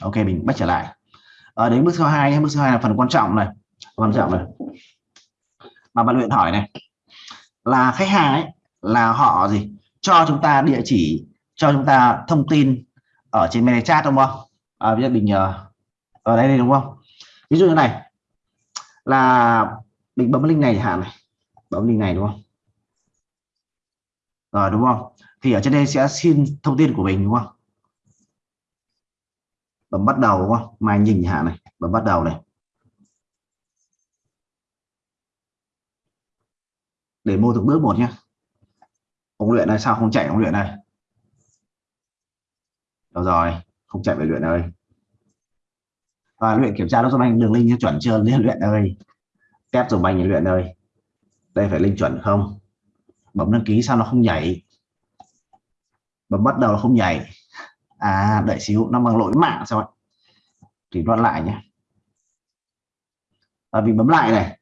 ok mình bắt trở lại. À, đến bước số 2 bước số 2 là phần quan trọng này. Quan trọng này. Mà bạn luyện hỏi này. Là khách hàng ấy là họ gì? Cho chúng ta địa chỉ cho chúng ta thông tin ở trên mail chat đúng không? À, bây giờ mình ờ, ở đây, đây đúng không? Ví dụ như này. Là mình bấm link này hạn này. Bấm link này đúng không? Rồi đúng không? Thì ở trên đây sẽ xin thông tin của mình đúng không? Bấm bắt đầu, đúng không? Mai nhìn hạ này bấm bắt đầu này. Để mô từng bước một nhé ông luyện này sao không chạy ông luyện này? Đâu rồi, không chạy về luyện ơi và luyện kiểm tra nó giúp anh đường link chuẩn chưa? Liên luyện ơi test dùng anh luyện ơi đây phải linh chuẩn không? Bấm đăng ký sao nó không nhảy? Bấm bắt đầu nó không nhảy à đợi xíu, nó bằng lỗi mạng sao ạ? Thì đoạn lại nhé. Và vì bấm lại này.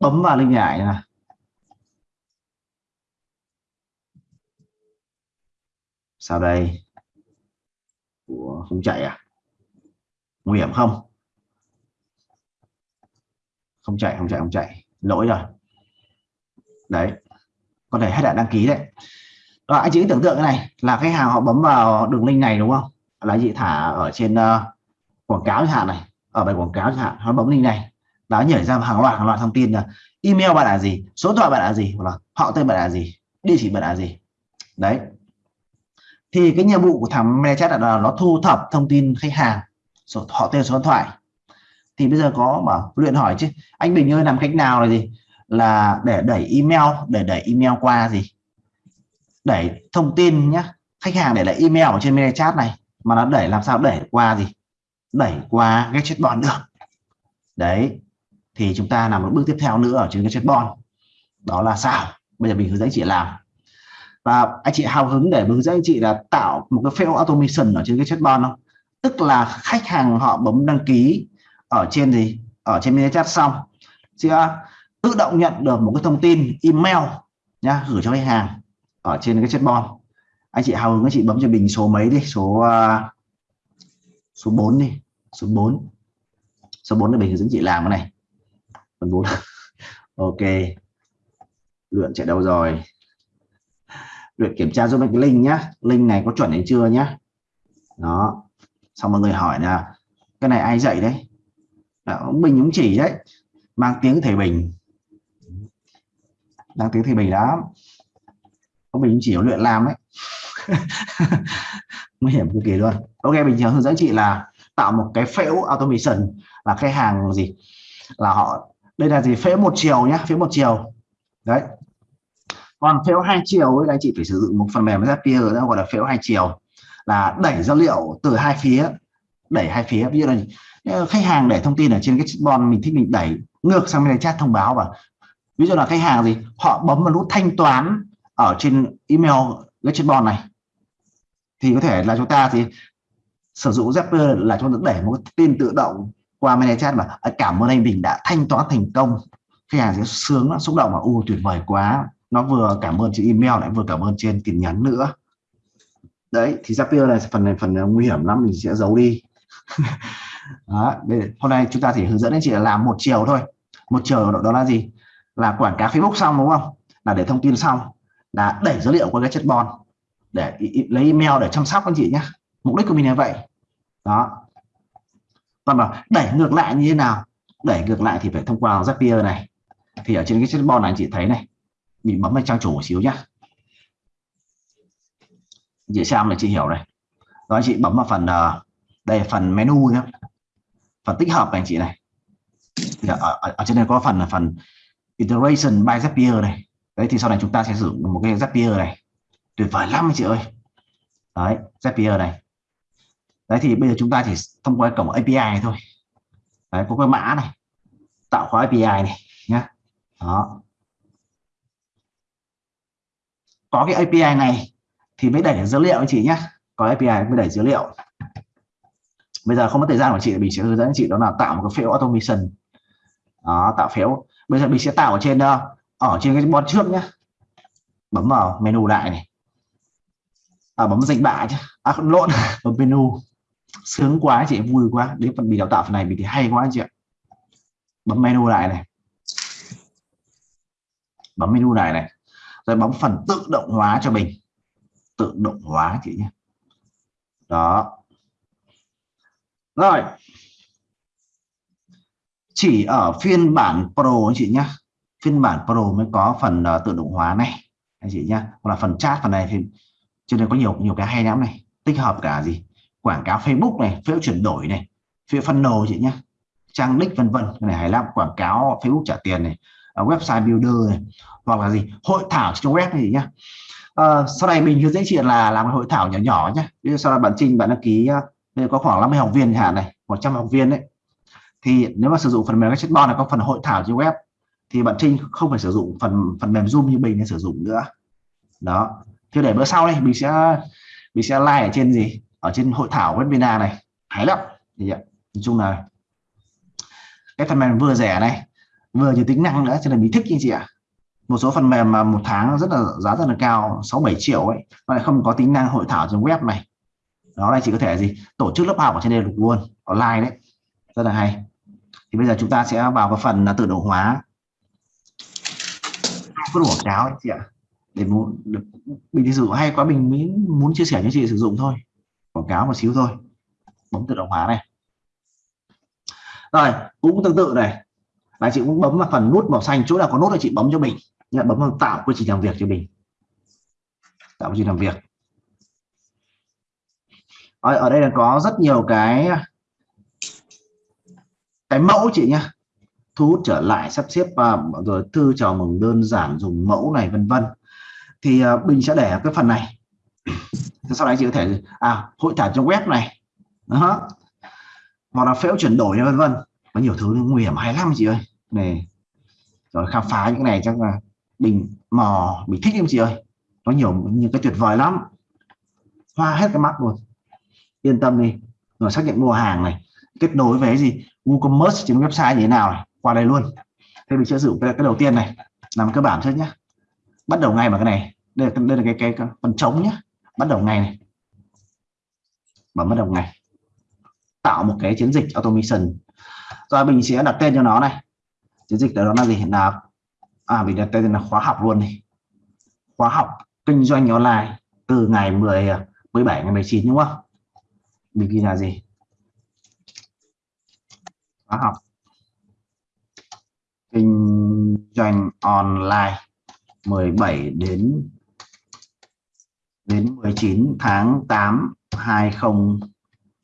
Bấm vào linh nhảy này sau đây? Của không chạy à? Nguy hiểm không? Không chạy không chạy không chạy. Lỗi rồi. Đấy. Có thể hết đã đăng ký đấy rồi anh chị tưởng tượng cái này là khách hàng họ bấm vào đường link này đúng không? Là chị thả ở trên uh, quảng cáo chẳng hạn này ở bài quảng cáo chẳng hạn họ bấm link này đó nhảy ra hàng loạt hàng loạt thông tin là email bạn là gì số điện thoại bạn là gì hoặc là họ tên bạn là gì địa chỉ bạn là gì. Đấy. Thì cái nhiệm vụ của thằng ManyChat là nó thu thập thông tin khách hàng số họ tên số điện thoại. Thì bây giờ có mà luyện hỏi chứ anh Bình ơi làm cách nào là gì? Là để đẩy email để đẩy email qua gì? Đẩy thông tin nhé khách hàng để lại email ở trên mail chat này, mà nó đẩy làm sao đẩy qua gì? Đẩy qua cái chatbot được. Đấy, thì chúng ta làm một bước tiếp theo nữa ở trên cái chatbot. Đó là sao bây giờ mình hướng dẫn chị làm. Và anh chị hào hứng để hướng dẫn anh chị là tạo một cái fail automation ở trên cái chatbot không? Tức là khách hàng họ bấm đăng ký ở trên gì? Ở trên mail chat xong. Sẽ tự động nhận được một cái thông tin email nhá, gửi cho khách hàng ở trên cái chatbot. Anh chị hào hứng anh chị bấm cho mình số mấy đi số uh, số 4 đi số 4 số 4 là mình hướng dẫn chị làm cái này. Phần 4 ok. Luyện chạy đâu rồi? Luyện kiểm tra giúp mình cái link nhá. Link này có chuẩn hay chưa nhá? Đó. Xong mọi người hỏi là cái này ai dạy đấy? Ông Bình cũng chỉ đấy. Mang tiếng thầy Bình. Mang tiếng thầy Bình lắm. Bình chỉ luyện làm đấy nguy hiểm cực kỳ luôn. Ok thường hướng dẫn chị là tạo một cái phễu automation là khách hàng gì? Là họ đây là gì? Phễu một chiều nhá phễu một chiều. Đấy. Còn phễu hai chiều ấy anh chị phải sử dụng một phần mềm Zapier đó gọi là phễu hai chiều. Là đẩy dữ liệu từ hai phía đẩy hai phía. Ví dụ là khách hàng để thông tin ở trên cái chatbot mình thích mình đẩy ngược sang bên chat thông báo và ví dụ là khách hàng gì? Họ bấm vào nút thanh toán ở trên email cái chatbot này. Thì có thể là chúng ta thì sử dụng Zapier là chúng ta đẩy một tin tự động qua ManyChat mà cảm ơn anh Bình đã thanh toán thành công. Khách hàng sẽ sướng xúc động và u tuyệt vời quá. Nó vừa cảm ơn trên email lại vừa cảm ơn trên tin nhắn nữa. Đấy thì Zapier này phần này phần nguy hiểm lắm mình sẽ giấu đi. Đó, đây, hôm nay chúng ta chỉ hướng dẫn anh chị là làm một chiều thôi. Một chiều đó, đó là gì? Là quảng cáo Facebook xong đúng không? Là để thông tin xong là đẩy dữ liệu qua cái chất bon để lấy email để chăm sóc anh chị nhé mục đích của mình là vậy. Đó. Còn mà đẩy ngược lại như thế nào? Đẩy ngược lại thì phải thông qua Zapier này. Thì ở trên cái chất bon này anh chị thấy này mình bấm vào trang chủ một xíu nhá. Chị xem là chị hiểu này. Đó anh chị bấm vào phần ờ, đây phần menu nhé phần tích hợp này anh chị này. Ở, ở, ở trên này có phần là phần iteration by Zapier này đấy, thì sau này chúng ta sẽ sử dụng một cái Zapier này. Tuyệt vời lắm chị ơi. Đấy, Zapier này. Đấy, thì bây giờ chúng ta chỉ thông qua cổng API này thôi. Đấy, có cái mã này. Tạo khóa API này, nhá. Đó. Có cái API này thì mới đẩy dữ liệu anh chị nhé có API mới đẩy dữ liệu. Bây giờ không có thời gian của chị, mình sẽ hướng dẫn chị đó là tạo một cái phiếu automation. Đó, tạo phiếu bây giờ mình sẽ tạo ở trên đâu ở trên cái bot trước nhá. Bấm vào menu lại này. À, bấm dịch bạ chứ. À, lộn. Bấm menu. Sướng quá chị vui quá. Đến phần bị đào tạo phần này mình thì hay quá chị ạ. Bấm menu lại này. Bấm menu này này. Rồi bấm phần tự động hóa cho mình. Tự động hóa chị nhé. Đó. Rồi. Chỉ ở phiên bản Pro chị nhé phiên bản Pro mới có phần uh, tự động hóa này. Anh chị nhé hoặc là phần chat phần này thì cho nên có nhiều nhiều cái hay lắm này. Tích hợp cả gì? Quảng cáo Facebook này phiếu chuyển đổi này phiếu phân đồ chị nhé trang nick vân vân cái này hay lắm. Quảng cáo Facebook trả tiền này uh, website builder này hoặc là gì? Hội thảo trên web này nhá. Uh, sau này mình hướng dẫn chị là làm hội thảo nhỏ nhỏ nhé ví dụ sau đó bạn trình bạn đăng ký uh, có khoảng 50 học viên hạn này 100 học viên đấy. Thì nếu mà sử dụng phần mềm chatbot là có phần hội thảo trên web thì bạn Trinh không phải sử dụng phần phần mềm Zoom như mình để sử dụng nữa. Đó. Thì để bữa sau đây mình sẽ mình sẽ like ở trên gì? Ở trên hội thảo webinar này. Hay lắm. Thì nói chung là cái phần mềm vừa rẻ này, vừa nhiều tính năng nữa, cho nên mình thích như chị ạ. Một số phần mềm mà một tháng rất là, giá rất là cao 6 7 triệu ấy mà lại không có tính năng hội thảo trên web này. Đó, đây chỉ có thể gì? Tổ chức lớp học ở trên đây được luôn, online đấy. Rất là hay. Thì bây giờ chúng ta sẽ vào cái phần là tự động hóa quảng cáo anh chị ạ. Để muốn được mình sử dụng hay quá mình mới muốn chia sẻ cho chị sử dụng thôi. Quảng cáo một xíu thôi. Bấm tự động hóa này. Rồi cũng tương tự này. Là chị cũng bấm vào phần nút màu xanh chỗ nào có nút là chị bấm cho mình. Nhận bấm vào tạo quy trình làm việc cho mình. Tạo quy trình làm việc. Ở, ở đây là có rất nhiều cái cái mẫu chị nhá thu hút trở lại sắp xếp và rồi thư chào mừng đơn giản dùng mẫu này vân vân. Thì uh, bình sẽ để cái phần này. Sau đấy chị có thể à hội thảo trong web này. Đó. Hoặc là phễu chuyển đổi vân vân. Có nhiều thứ nguy hiểm hay lắm chị ơi. Này. Rồi khám phá những này chắc là bình mò bị thích em chị ơi. Có nhiều những cái tuyệt vời lắm. Hoa hết cái mắt luôn. Yên tâm đi. Rồi xác nhận mua hàng này. Kết nối với gì? WooCommerce trên website như thế nào này? Qua đây luôn. Thế mình sẽ sử dụng cái, cái đầu tiên này làm cơ bản trước nhé bắt đầu ngay vào cái này. Đây là, đây là cái, cái, cái phần trống nhé bắt đầu ngay này. Bấm bắt đầu ngay. tạo một cái chiến dịch automation. Rồi mình sẽ đặt tên cho nó này. Chiến dịch đó là gì? Là à mình đặt tên là khóa học luôn này. Khóa học kinh doanh online từ ngày 10 17 à, ngày 19 đúng không? Mình ghi là gì? Khóa học. Doanh online 17 đến đến 19 tháng 8 20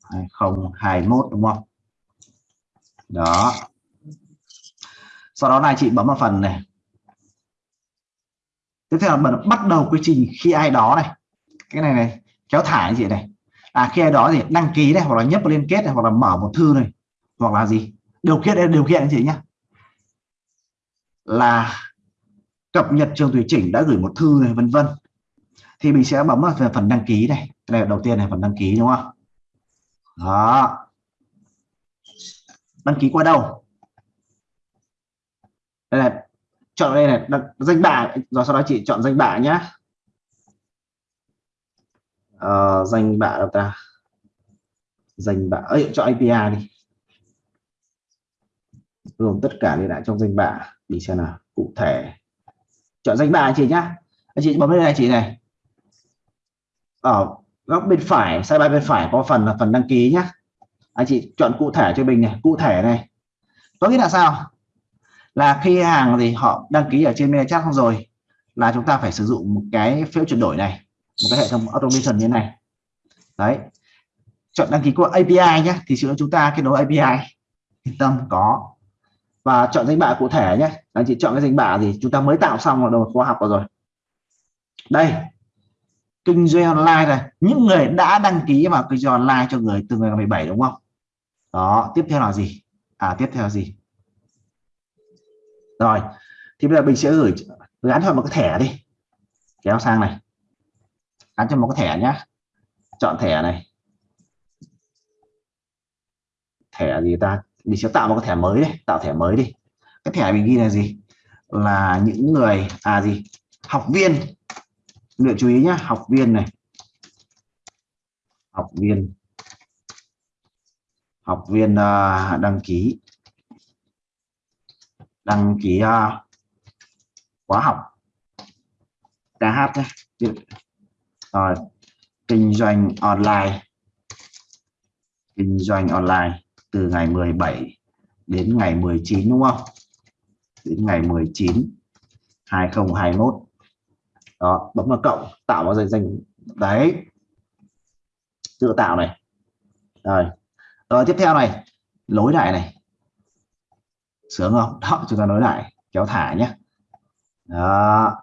2021 đúng không? Đó. Sau đó này chị bấm vào phần này. Tiếp theo là bắt đầu quy trình khi ai đó này. Cái này này, kéo thả chị này. À khi ai đó thì đăng ký này, hoặc là nhấp liên kết này, hoặc là mở một thư này. Hoặc là gì? Điều kiện đây điều kiện anh chị nhé là cập nhật trường tùy chỉnh đã gửi một thư này vân vân. Thì mình sẽ bấm vào phần đăng ký này. Đây là đầu tiên này phần đăng ký đúng không? Đó. Đăng ký qua đâu? Đây là chọn đây này danh bạ. Rồi sau đó chị chọn danh bạ nhá. Uh, danh bạ đâu ta? Danh bạ ấy chọn API đi. Gồm tất cả đi lại trong danh bạ đi xem nào, cụ thể. Chọn danh bạ anh chị nhá. Anh chị bấm lên này, chị này. Ở góc bên phải sidebar bên phải có phần là phần đăng ký nhá. Anh chị chọn cụ thể cho mình này, cụ thể này. Có nghĩa là sao? Là khi hàng thì họ đăng ký ở trên ManyChat xong rồi là chúng ta phải sử dụng một cái phiếu chuyển đổi này, một cái hệ thống automation như thế này. Đấy. Chọn đăng ký qua API nhé thì chúng ta kết nối API yên tâm, có và chọn danh bạ cụ thể nhé. Anh chị chọn cái danh bạ thì chúng ta mới tạo xong rồi khóa học rồi. Đây, kinh doanh online này. Những người đã đăng ký vào kinh doanh online cho người từ ngày 17 đúng không? Đó, tiếp theo là gì? À tiếp theo là gì? Rồi, thì bây giờ mình sẽ gửi gắn cho một cái thẻ đi. Kéo sang này. Gắn cho một cái thẻ nhá. Chọn thẻ này. Thẻ gì ta? Mình sẽ tạo một cái thẻ mới đi tạo thẻ mới đi. Cái thẻ mình ghi là gì? Là những người à gì? Học viên. Lựa chú ý nhé học viên này. Học viên. Học viên uh, đăng ký. Đăng ký uh, khóa học. KH nhé rồi. Kinh doanh online. Kinh doanh online từ ngày 17 đến ngày 19 đúng không? Đến ngày 19 2021 đó, bấm vào cộng, tạo vào danh danh. Đấy. Tự tạo này. Rồi. Rồi, tiếp theo này. Lối lại này. Sướng không? Đó, chúng ta nối lại kéo thả nhé đó.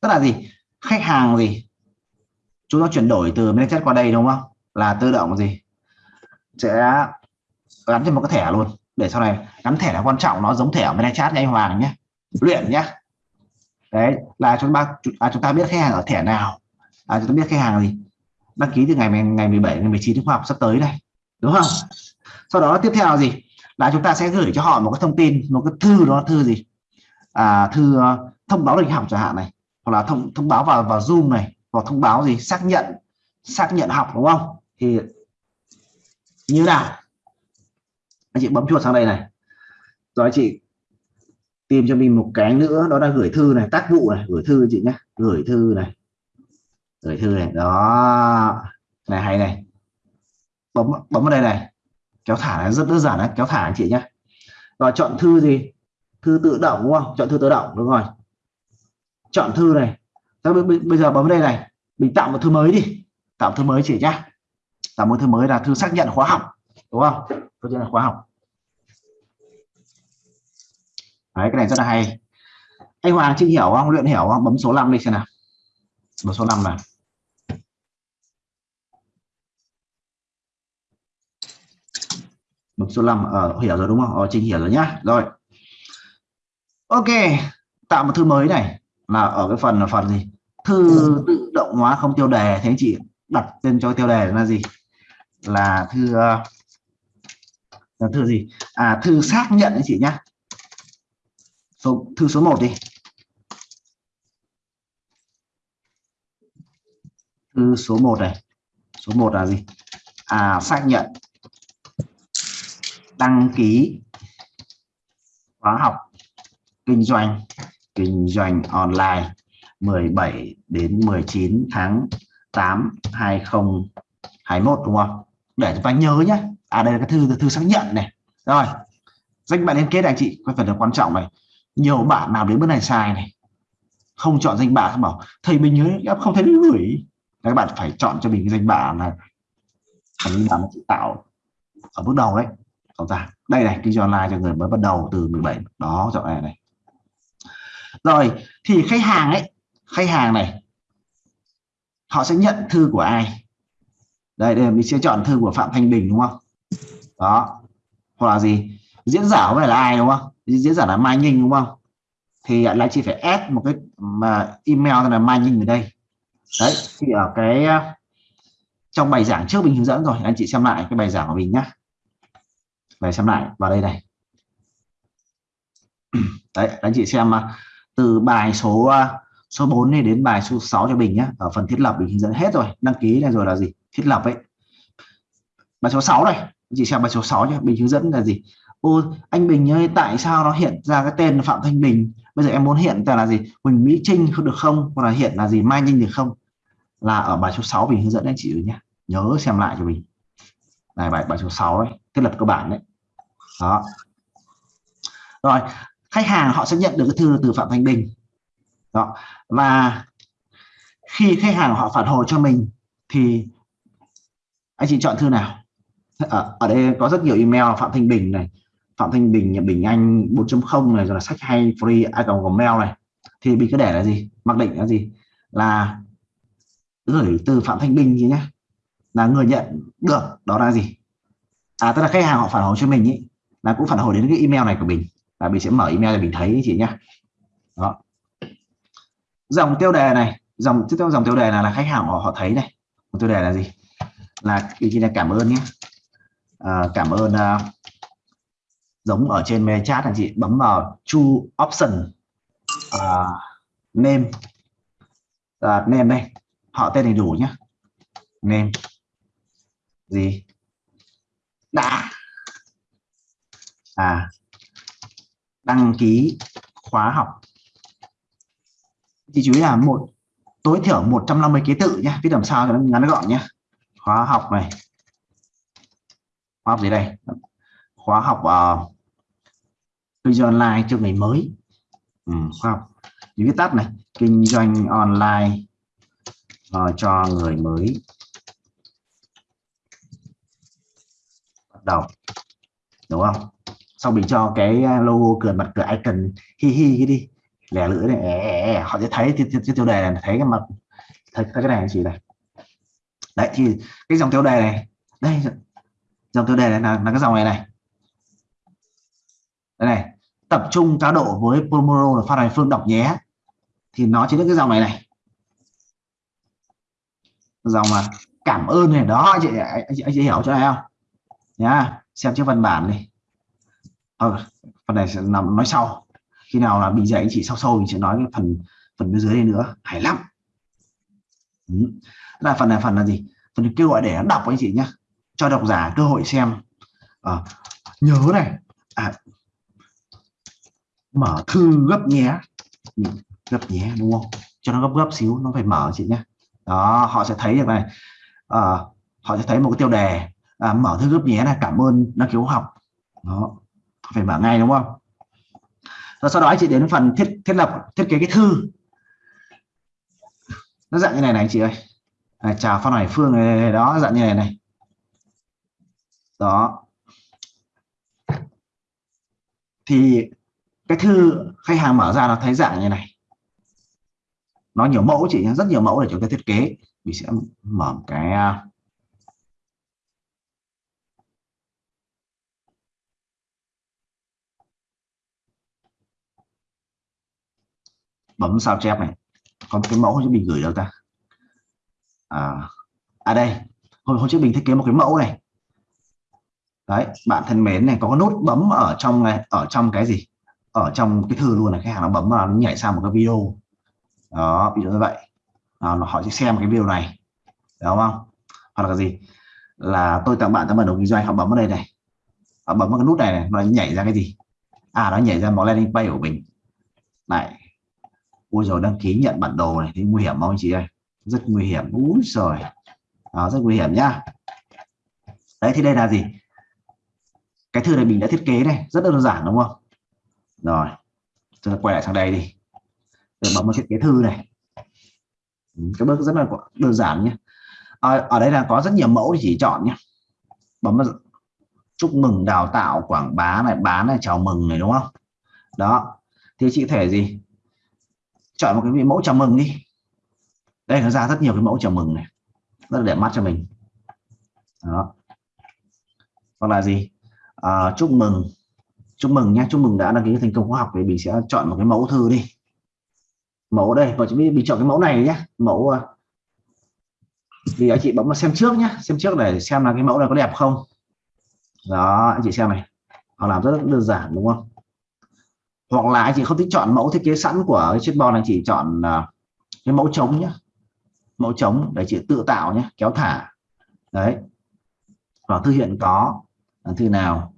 Tức là gì? Khách hàng gì? Chúng ta chuyển đổi từ ManyChat qua đây, đúng không? Là tự động gì? Sẽ gắn trên một cái thẻ luôn. Để sau này gắn thẻ là quan trọng nó giống thẻ ManyChat nha anh Hoàng nhé. Luyện nhé. Đấy là chúng ta à, chúng ta biết khách hàng ở thẻ nào. À, chúng ta biết khách hàng gì. Đăng ký từ ngày ngày 17 ngày 19 tháng học sắp tới này đúng không? Sau đó tiếp theo là gì? Là chúng ta sẽ gửi cho họ một cái thông tin một cái thư đó thư gì? À, thư ờ, thông báo lịch học chẳng hạn này. Hoặc là thông thông báo vào vào zoom này. Hoặc thông báo gì? Xác nhận xác nhận học đúng không? Thì như nào? Anh chị bấm chuột sang đây này. Rồi anh chị tìm cho mình một cái nữa, đó là gửi thư này, tác vụ này. Gửi thư chị nhé. Gửi thư này. Gửi thư này. Đó. Này, hay này. Bấm bấm vào đây này. Kéo thả này, rất đơn giản đấy. Kéo thả anh chị nhé. Rồi, chọn thư gì? Thư tự động, đúng không? Chọn thư tự động, đúng rồi. Chọn thư này. Bây giờ bấm đây này. Mình tạo một thư mới đi. Tạo thư mới chị nhá. Tạo một thư mới là thư xác nhận khóa học, đúng không? Thư là khóa học. Đấy, cái này rất là hay. Anh Hoàng chị hiểu không? Luyện hiểu không? Bấm số 5 đi xem nào. Bấm số 5 nào. Bấm số 5 ở ờ, hiểu rồi đúng không? Ờ, Trinh hiểu rồi nhá. Rồi. Ok tạo một thư mới này. Là ở cái phần là phần gì? Thư tự động hóa không tiêu đề. Thế anh chị đặt tên cho tiêu đề là gì? Là thư ờ, là thư gì? À thư xác nhận anh chị nhá số, thư số 1 đi. Thư số 1 này. Số 1 là gì? À xác nhận. Đăng ký khóa học kinh doanh kinh doanh online 17 đến 19 tháng 8 2021 đúng không? Để chúng ta nhớ nhé à đây là cái thư thư xác nhận này. Rồi, danh bạn liên kết anh chị. Có phần là quan trọng này nhiều bạn nào đến bước này sai này, không chọn danh bạ, không bảo, thầy mình nhớ, em không thấy gửi. Các bạn phải chọn cho mình cái danh bạ là danh bạ nó tạo ở bước đầu đấy. Chúng ta, đây này, kinh doanh online cho người mới bắt đầu từ 17 đó, chọn này này. Rồi, thì khách hàng ấy, khách hàng này, họ sẽ nhận thư của ai? Đây đây, mình sẽ chọn thư của phạm thanh bình, đúng không? Đó, hoặc là gì? Diễn giả có phải là ai, đúng không? Diễn giả là mai đúng không? Thì lại chỉ phải add một cái mà email là mai ở đây. Đấy, thì ở cái ờ, trong bài giảng trước mình hướng dẫn rồi. Anh chị xem lại cái bài giảng của mình nhé về xem lại vào đây này. Đấy, anh chị xem ờ, từ bài số ờ, số 4 này đến bài số 6 cho mình nhé ở phần thiết lập mình hướng dẫn hết rồi. Đăng ký này rồi là gì? Thiết lập ấy. Bài số 6 này anh chị xem bài số 6 nhé mình hướng dẫn là gì? Ô anh Bình ơi tại sao nó hiện ra cái tên Phạm Thanh Bình? Bây giờ em muốn hiện ra là gì? Huỳnh Mỹ Trinh không được không? Hoặc là hiện là gì Mai Ninh được không? Là ở bài số 6 mình hướng dẫn anh chị nhé nhớ xem lại cho mình. Này bài bài số 6 đấy thiết lập cơ bản đấy. Đó. Rồi khách hàng họ sẽ nhận được cái thư từ Phạm Thanh Bình. Đó. Và khi khách hàng họ phản hồi cho mình thì anh chị chọn thư nào? Ở, ở đây có rất nhiều email Phạm Thanh Bình này Phạm Thanh Bình Bình Anh 4.0 này rồi là sách hay free ai còn có mail này. Thì mình cứ để là gì? Mặc định là gì? Là gửi từ Phạm Thanh Bình gì nhé là người nhận được đó là gì? À tức là khách hàng họ phản hồi cho mình ý, là cũng phản hồi đến cái email này của mình là mình sẽ mở email để mình thấy chị nhé đó. Dòng tiêu đề này dòng tiếp theo dòng tiêu đề là, là khách hàng họ họ thấy này. Tiêu đề là gì? Là cái là cảm ơn nhé. À, cảm ơn uh, giống ở trên mail chat anh chị bấm vào chu option uh, name. Uh, name đây họ tên đầy đủ nhé name. Gì? Đã. À. Đăng ký khóa học. Chị chú ý là một tối thiểu 150 ký tự nhé viết làm sao cho nó ngắn gọn nhé khóa học này. Khóa học gì đây? Khóa học uh, kinh doanh online cho người mới. Ừ, khóa học. Những viết tắt này kinh doanh online uh, cho người mới. Bắt đầu. Đúng không? Sau mình cho cái ờ, logo cười mặt cười icon hi hi đi. Lẻ lưỡi này họ sẽ thấy cái tiêu đề này thấy cái mặt thấy cái này chị này? Đấy thì cái dòng tiêu đề này đây dòng tiêu đề này là, là cái dòng này này. Đây này tập trung cá độ với pomoro là Phan Hải phương đọc nhé. Thì nó chính là cái dòng này này. Dòng mà cảm ơn này đó anh chị anh chị, anh chị hiểu chỗ này không? Nhá xem chiếc văn bản này ờ, phần này sẽ nằm nói sau. Khi nào là bị dạy anh chị sau sâu mình sẽ nói cái phần phần bên dưới đây nữa. Hay lắm. Ừ. là phần này phần là gì? Phần kêu gọi để đọc anh chị nhé cho độc giả cơ hội xem. À, nhớ này mở thư gấp nhé. Ừ, gấp nhé đúng không? Cho nó gấp gấp xíu nó phải mở chị nhé. Đó họ sẽ thấy được này. À, họ sẽ thấy một cái tiêu đề. À, mở thư gấp nhé là cảm ơn đăng ký học. Đó phải mở ngay đúng không? Và sau đó chị đến phần thiết thiết lập thiết kế cái thư. Nó dạng như này này chị ơi. À, chào Phan hải phương này, đó dạng như này này. Đó. Thì cái thư khách hàng mở ra nó thấy dạng như này. Nó nhiều mẫu chị rất nhiều mẫu để chúng ta thiết kế. Mình sẽ mở cái à, bấm sao chép này. Có cái mẫu cho mình gửi đâu ta. À, à đây hôm, hôm trước mình thiết kế một cái mẫu này. Đấy bạn thân mến này có cái nút bấm ở trong này ở trong cái gì? Ở trong cái thư luôn là khách hàng nó bấm vào nó nhảy sang một cái video. Đó ví dụ như vậy. À, họ sẽ xem cái video này. Đúng không? Hoặc là cái gì? Là tôi tặng bạn tấm bản đồ kinh doanh họ bấm vào đây này. Họ bấm vào cái nút này, này nó nhảy ra cái gì? À nó nhảy ra một landing page của mình. Này. Ui rồi đăng ký nhận bản đồ này thì nguy hiểm không anh chị ơi? Rất nguy hiểm. Úi rồi đó, rất nguy hiểm nhá. Đấy thì đây là gì? Cái thư này mình đã thiết kế này rất đơn giản đúng không? Rồi chúng ta quay lại sang đây đi. Rồi bấm vào thiết kế thư này. Các cái bước rất là đơn giản nhé. À, ở đây là có rất nhiều mẫu để chỉ chọn nhé. Bấm vào chúc mừng đào tạo quảng bá này bán này chào mừng này đúng không? Đó. Thì chị thể gì? Chọn một cái mẫu chào mừng đi. Đây nó ra rất nhiều cái mẫu chào mừng này. Rất là đẹp mắt cho mình. Đó. Hoặc là gì? À, chúc mừng chúc mừng nhé chúc mừng đã đăng ký thành công khóa học thì mình sẽ chọn một cái mẫu thư đi. Mẫu đây và chúng mình chọn cái mẫu này nhé mẫu à, thì anh chị bấm vào xem trước nhé xem trước để xem là cái mẫu này có đẹp không. Đó, anh chị xem này, họ làm rất đơn giản đúng không? Hoặc là anh chị không thích chọn mẫu thiết kế sẵn của cái chiếc bo này chỉ chọn à, cái mẫu trống nhé mẫu trống để chị tự tạo nhé kéo thả. Đấy. Và thư hiện có thư nào?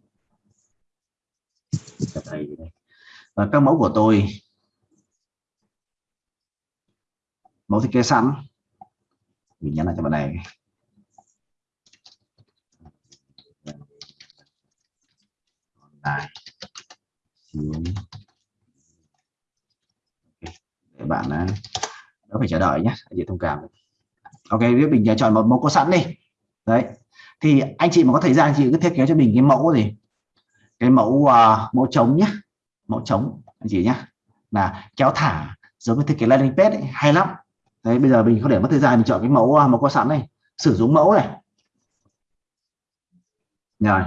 Và các mẫu của tôi. Mẫu thiết kế sẵn. Mình nhắn lại cho bạn này. Này để bạn à, đó phải chờ đợi nhé anh chị thông cảm ok, biết mình chọn một mẫu có sẵn đi. Đấy. Thì anh chị mà có thời gian chị cứ thiết kế cho mình cái mẫu gì cái mẫu uh, mẫu trống nhé mẫu trống anh chị là kéo thả giống như thiết kế landing page ấy, hay lắm. Đấy bây giờ mình có để mất thời gian mình chọn cái mẫu uh, mẫu có sẵn này sử dụng mẫu này. Rồi.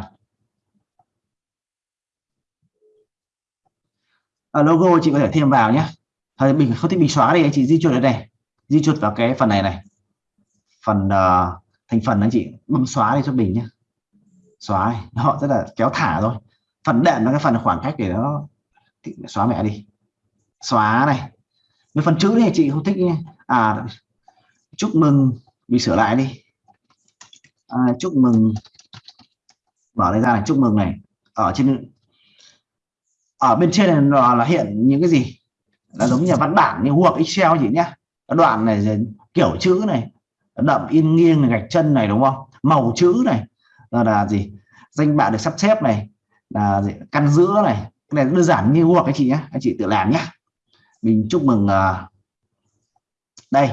À, logo chị có thể thêm vào nhé Thôi mình không thích mình xóa đi anh chị di chuột ở đây di chuột vào cái phần này này. Phần uh, thành phần anh chị bấm xóa đi cho mình nhé xóa này. họ rất là kéo thả thôi phần đệm là cái phần khoảng cách để nó xóa mẹ đi. Xóa này. Cái phần chữ này chị không thích nhé. À chúc mừng bị sửa lại đi. À, chúc mừng. Mở đây ra là chúc mừng này. Ở trên ở bên trên này là, là hiện những cái gì? Là giống như văn bản như Word Excel gì nhá đoạn này kiểu chữ này. Đậm in nghiêng này gạch chân này đúng không? Màu chữ này. Là, là gì? Danh bạ được sắp xếp này là gì? căn giữa này. Cái này đơn giản như hoặc anh chị nhé. Anh chị tự làm nhé. Mình chúc mừng uh, đây.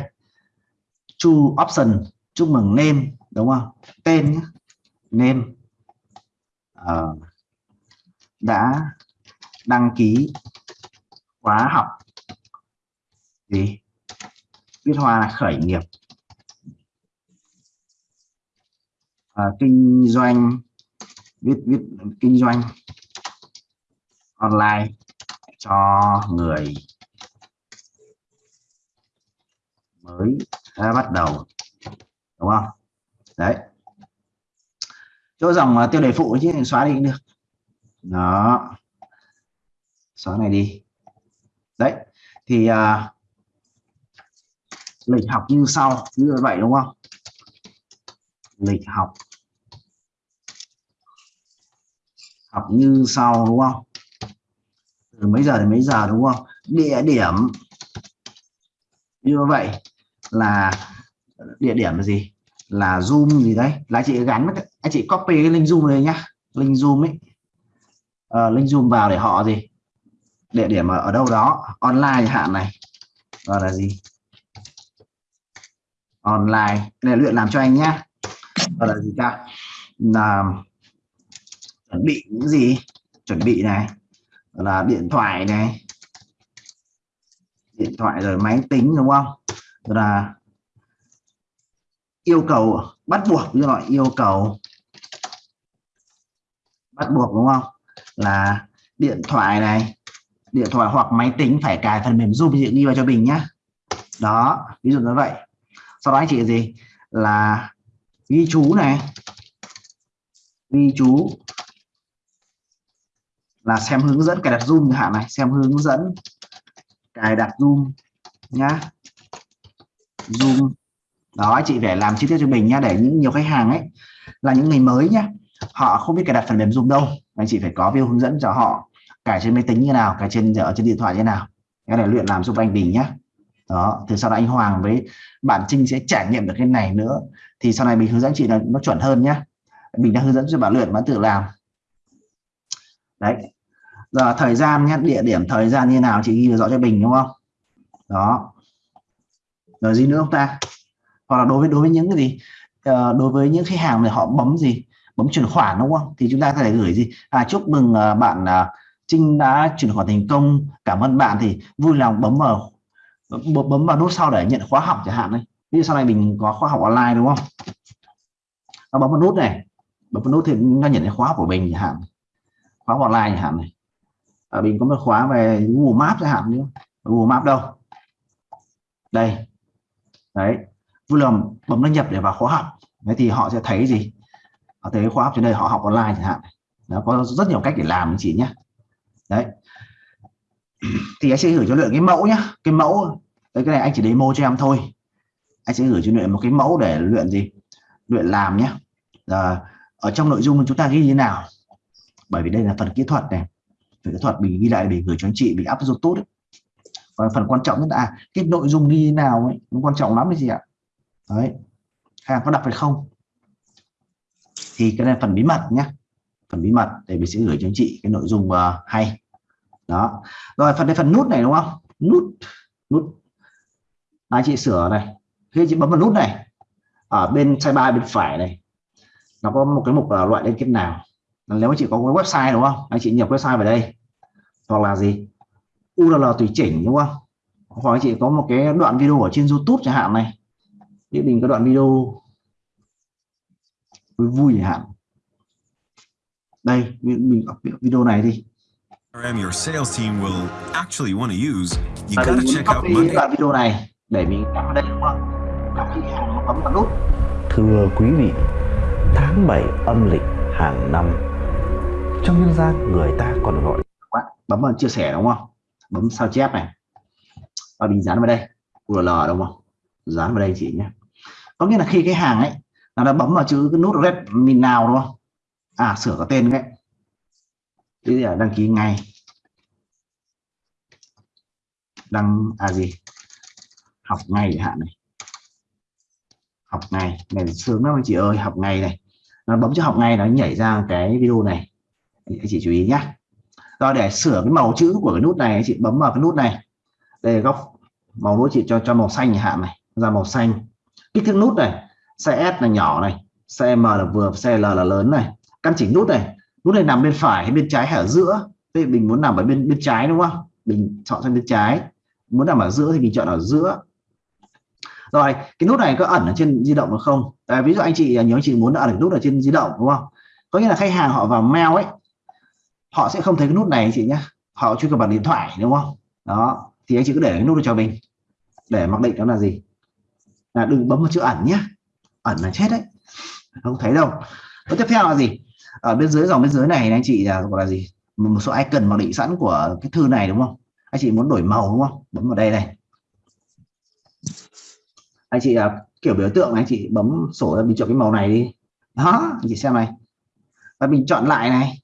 Chu option chúc mừng name đúng không? Tên nhé. Name. Uh, đã đăng ký khóa học. Gì? Viết hoa khởi nghiệp. À, kinh doanh viết viết kinh doanh online cho người mới đã bắt đầu đúng không? Đấy. Chỗ dòng ờ, tiêu đề phụ chứ xóa đi cũng được. Đó. Xóa này đi. Đấy thì uh, lịch học như sau như vậy đúng không? Lịch học. Học như sau đúng không? Từ mấy giờ đến mấy giờ đúng không? Địa điểm. Như vậy là địa điểm là gì? Là zoom gì đấy? Là chị gắn anh à, chị copy cái link zoom này nhá. Link zoom ấy. À, link zoom vào để họ gì? Địa điểm ở, ở đâu đó? Online hạn này. Gọi là gì? Online. Để luyện làm cho anh nhá. Gọi là gì ta? Là chuẩn bị những gì? Chuẩn bị này. Là điện thoại này. Điện thoại rồi máy tính, đúng không? Rồi là yêu cầu, bắt buộc như loại yêu cầu. Bắt buộc, đúng không? Là điện thoại này. Điện thoại hoặc máy tính phải cài phần mềm zoom ghi vào cho mình nhá. Đó, ví dụ như vậy. Sau đó anh chị gì là ghi chú này. Ghi chú là xem hướng dẫn cài đặt zoom hạn này. Xem hướng dẫn cài đặt zoom nhá. Zoom. Đó, anh chị phải làm chi tiết cho mình nhá, để những nhiều khách hàng ấy là những người mới nhá, họ không biết cài đặt phần mềm zoom đâu. Anh chị phải có video hướng dẫn cho họ cài trên máy tính như nào, cài trên, ở trên điện thoại như nào. Cái này luyện làm giúp anh Bình nhá. Đó, từ sau đó anh Hoàng với bạn Trinh sẽ trải nghiệm được cái này nữa. Thì sau này mình hướng dẫn chị là nó chuẩn hơn nhá. Mình đang hướng dẫn cho bạn luyện, bạn tự làm. Đấy giờ thời gian nhé địa điểm thời gian như nào chị ghi rõ cho Bình đúng không? Đó. Rồi gì nữa không ta? Hoặc là đối với đối với những cái gì? À, đối với những khách hàng này họ bấm gì? Bấm chuyển khoản đúng không? Thì chúng ta có thể gửi gì? À chúc mừng ờ, bạn à, Trinh đã chuyển khoản thành công. Cảm ơn bạn. Thì vui lòng bấm vào bấm vào nút sau để nhận khóa học chẳng hạn đấy ví dụ sau này mình có khóa học online đúng không? Nó bấm vào nút này. Bấm vào nút thì nó nhận cái khóa của mình chẳng hạn. Khóa học online chẳng hạn này à, mình có một khóa về Google Maps chẳng hạn nữa Google Maps đâu? Đây. Đấy. Vui lòng bấm đăng nhập để vào khóa học. Đấy thì họ sẽ thấy gì? Họ thấy khóa học trên đây họ học online chẳng hạn. Nó có rất nhiều cách để làm chị nhé. Đấy. Thì anh sẽ gửi cho luyện cái mẫu nhá cái mẫu đấy cái này anh chỉ demo cho em thôi. Anh sẽ gửi cho luyện một cái mẫu để luyện gì? Luyện làm nhé. À, ở trong nội dung chúng ta ghi như nào? Bởi vì đây là phần kỹ thuật này về kỹ thuật mình ghi lại để gửi cho anh chị bị áp dụng tốt ấy. và phần quan trọng nhất là à, cái nội dung ghi như nào ấy nó quan trọng lắm đấy gì ạ. Đấy. Hàng có đọc hay không? Thì cái này phần bí mật nhé phần bí mật để mình sẽ gửi cho anh chị cái nội dung uh, hay. Đó. Rồi phần đây phần nút này đúng không? Nút. Nút. Anh chị sửa này. Khi chị bấm vào nút này ở bên sidebar bên phải này nó có một cái mục là loại liên kết nào? Nếu chị có cái website đúng không? Anh chị nhập website vào đây. Hoặc là gì? URL tùy chỉnh đúng không? Hoặc anh chị có một cái đoạn video ở trên YouTube chẳng hạn này. Như mình có đoạn video vui vui chẳng hạn. Đây mình video này đi. Your sales team will actually want to use, you gotta check out Monday. đoạn video này để mình cắm vào đây đúng không? Cắm khi hàng nó bấm vào nút. Thưa quý vị, tháng 7 âm lịch hàng năm, trong nhân gian. Người ta còn gọi quá bấm vào chia sẻ đúng không? Bấm sao chép này. Và mình dán vào đây. URL đúng không? Dán vào đây chị nhé. Có nghĩa là khi cái hàng ấy, nó đã bấm vào chữ cái nút red mình nào đúng không? À sửa cái tên đấy. Bây giờ đăng ký ngay. Đăng à gì? Học ngay hạn này. Học ngày này sướng lắm anh chị ơi, học ngày này. Nó bấm cho học ngay nó nhảy ra cái video này anh chị chú ý nhé rồi để sửa cái màu chữ của cái nút này anh chị bấm vào cái nút này. Đây góc màu nút chị cho cho màu xanh hạn này ra màu xanh. Kích thước nút này size S là nhỏ này size M là vừa size L là lớn này. Căn chỉnh nút này nút này nằm bên phải hay bên trái hay ở giữa? Thì mình muốn nằm ở bên bên trái đúng không? Mình chọn sang bên trái. Muốn nằm ở giữa thì mình chọn ở giữa. Rồi cái nút này có ẩn ở trên di động được không? À, ví dụ anh chị nhớ anh chị muốn ẩn nút ở trên di động đúng không? Có nghĩa là khách hàng họ vào mail ấy họ sẽ không thấy cái nút này anh chị nhé họ truy cập bằng điện thoại, đúng không? Đó, thì anh chị cứ để cái nút cho mình. Để mặc định đó là gì. Là đừng bấm vào chữ ẩn nhé ẩn là chết đấy. Không thấy đâu. Và tiếp theo là gì? Ở bên dưới dòng bên dưới này anh chị là gọi là gì? Một số icon mặc định sẵn của cái thư này, đúng không? Anh chị muốn đổi màu, đúng không? Bấm vào đây này. Anh chị là kiểu biểu tượng anh chị bấm sổ ra, mình chọn cái màu này đi. Đó, anh chị xem này. Và mình chọn lại này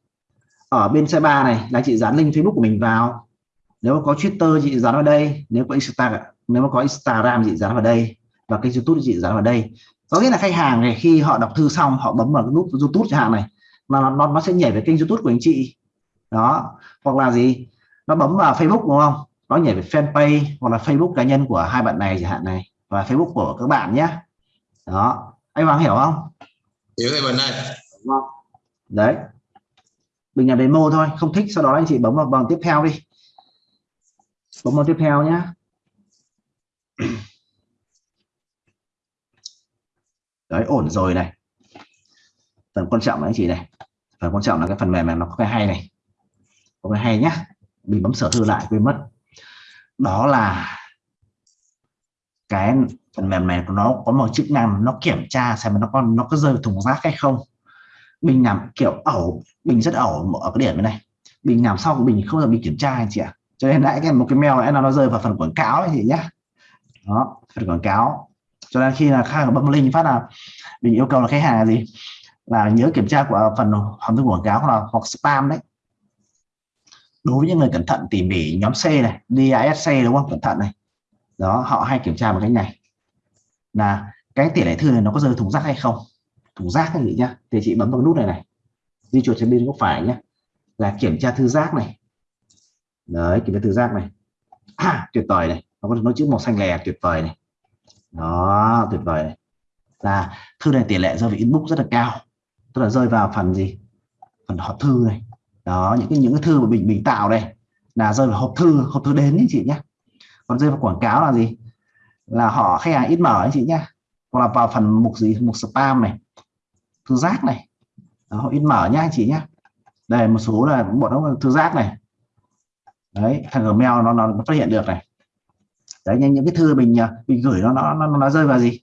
ở bên xe ba này là chị dán link Facebook của mình vào. Nếu có Twitter chị dán vào đây. Nếu có Instagram nếu mà có Instagram chị dán vào đây. Và kênh YouTube chị dán vào đây. Có nghĩa là khách hàng này khi họ đọc thư xong họ bấm vào cái nút YouTube chẳng hạn này mà nó, nó nó sẽ nhảy về kênh YouTube của anh chị. Đó. Hoặc là gì? Nó bấm vào Facebook đúng không? Nó nhảy về fanpage hoặc là Facebook cá nhân của hai bạn này chẳng hạn này và Facebook của các bạn nhé. Đó. Anh Hoàng hiểu không? Hiểu thầy Bình ơi. Đấy mình làm demo thôi, không thích, sau đó anh chị bấm vào bằng tiếp theo đi. Bấm vào tiếp theo nhé đấy, ổn rồi này. Phần quan trọng là anh chị này. Phần quan trọng là cái phần mềm này nó có cái hay này. Có cái hay nhá. Mình bấm sở thư lại quên mất. Đó là cái phần mềm này nó có một chức năng, nó kiểm tra xem nó có nó có rơi thùng rác hay không mình làm kiểu ẩu mình rất ẩu ở cái điểm này. Mình làm xong mình không bao giờ mình kiểm tra anh chị ạ. Cho nên lại cái một cái mail này nó rơi vào phần quảng cáo ấy chị nhá. Đó, phần quảng cáo. Cho nên khi là khách hàng bấm link phát là mình yêu cầu là khách hàng là gì? Là nhớ kiểm tra của phần hòm thư quảng cáo hoặc là, hoặc spam đấy. Đối với những người cẩn thận tỉ mỉ, nhóm C này DISC đúng không? Cẩn thận này. Đó, họ hay kiểm tra một cái này. Là cái tỷ lệ thư này nó có rơi thùng rác hay không? Thùng rác anh chị nhá. Thì chị bấm vào nút này này. Di chuột trên bên góc phải nhé là kiểm tra thư rác này. Đấy kiểm tra thư rác này. À, tuyệt vời này. Nó có nó chữ màu xanh lè tuyệt vời này. Đó tuyệt vời này. Là thư này tỷ lệ rơi vào inbox rất là cao. Tức là rơi vào phần gì? Phần hộp thư này. Đó những cái những cái thư mà mình mình tạo đây là rơi vào hộp thư hộp thư đến anh chị nhé còn rơi vào quảng cáo là gì? Là họ khách hàng ít mở anh chị nhé hoặc là vào phần mục gì? Mục spam này thư giác này. Đó, họ mở nhá anh chị nhá. Đây một số là bọn nó thư giác này. Đấy thằng gmail nó, nó phát hiện được này. Đấy những, những cái thư mình à, mình gửi nó nó nó, nó rơi vào gì?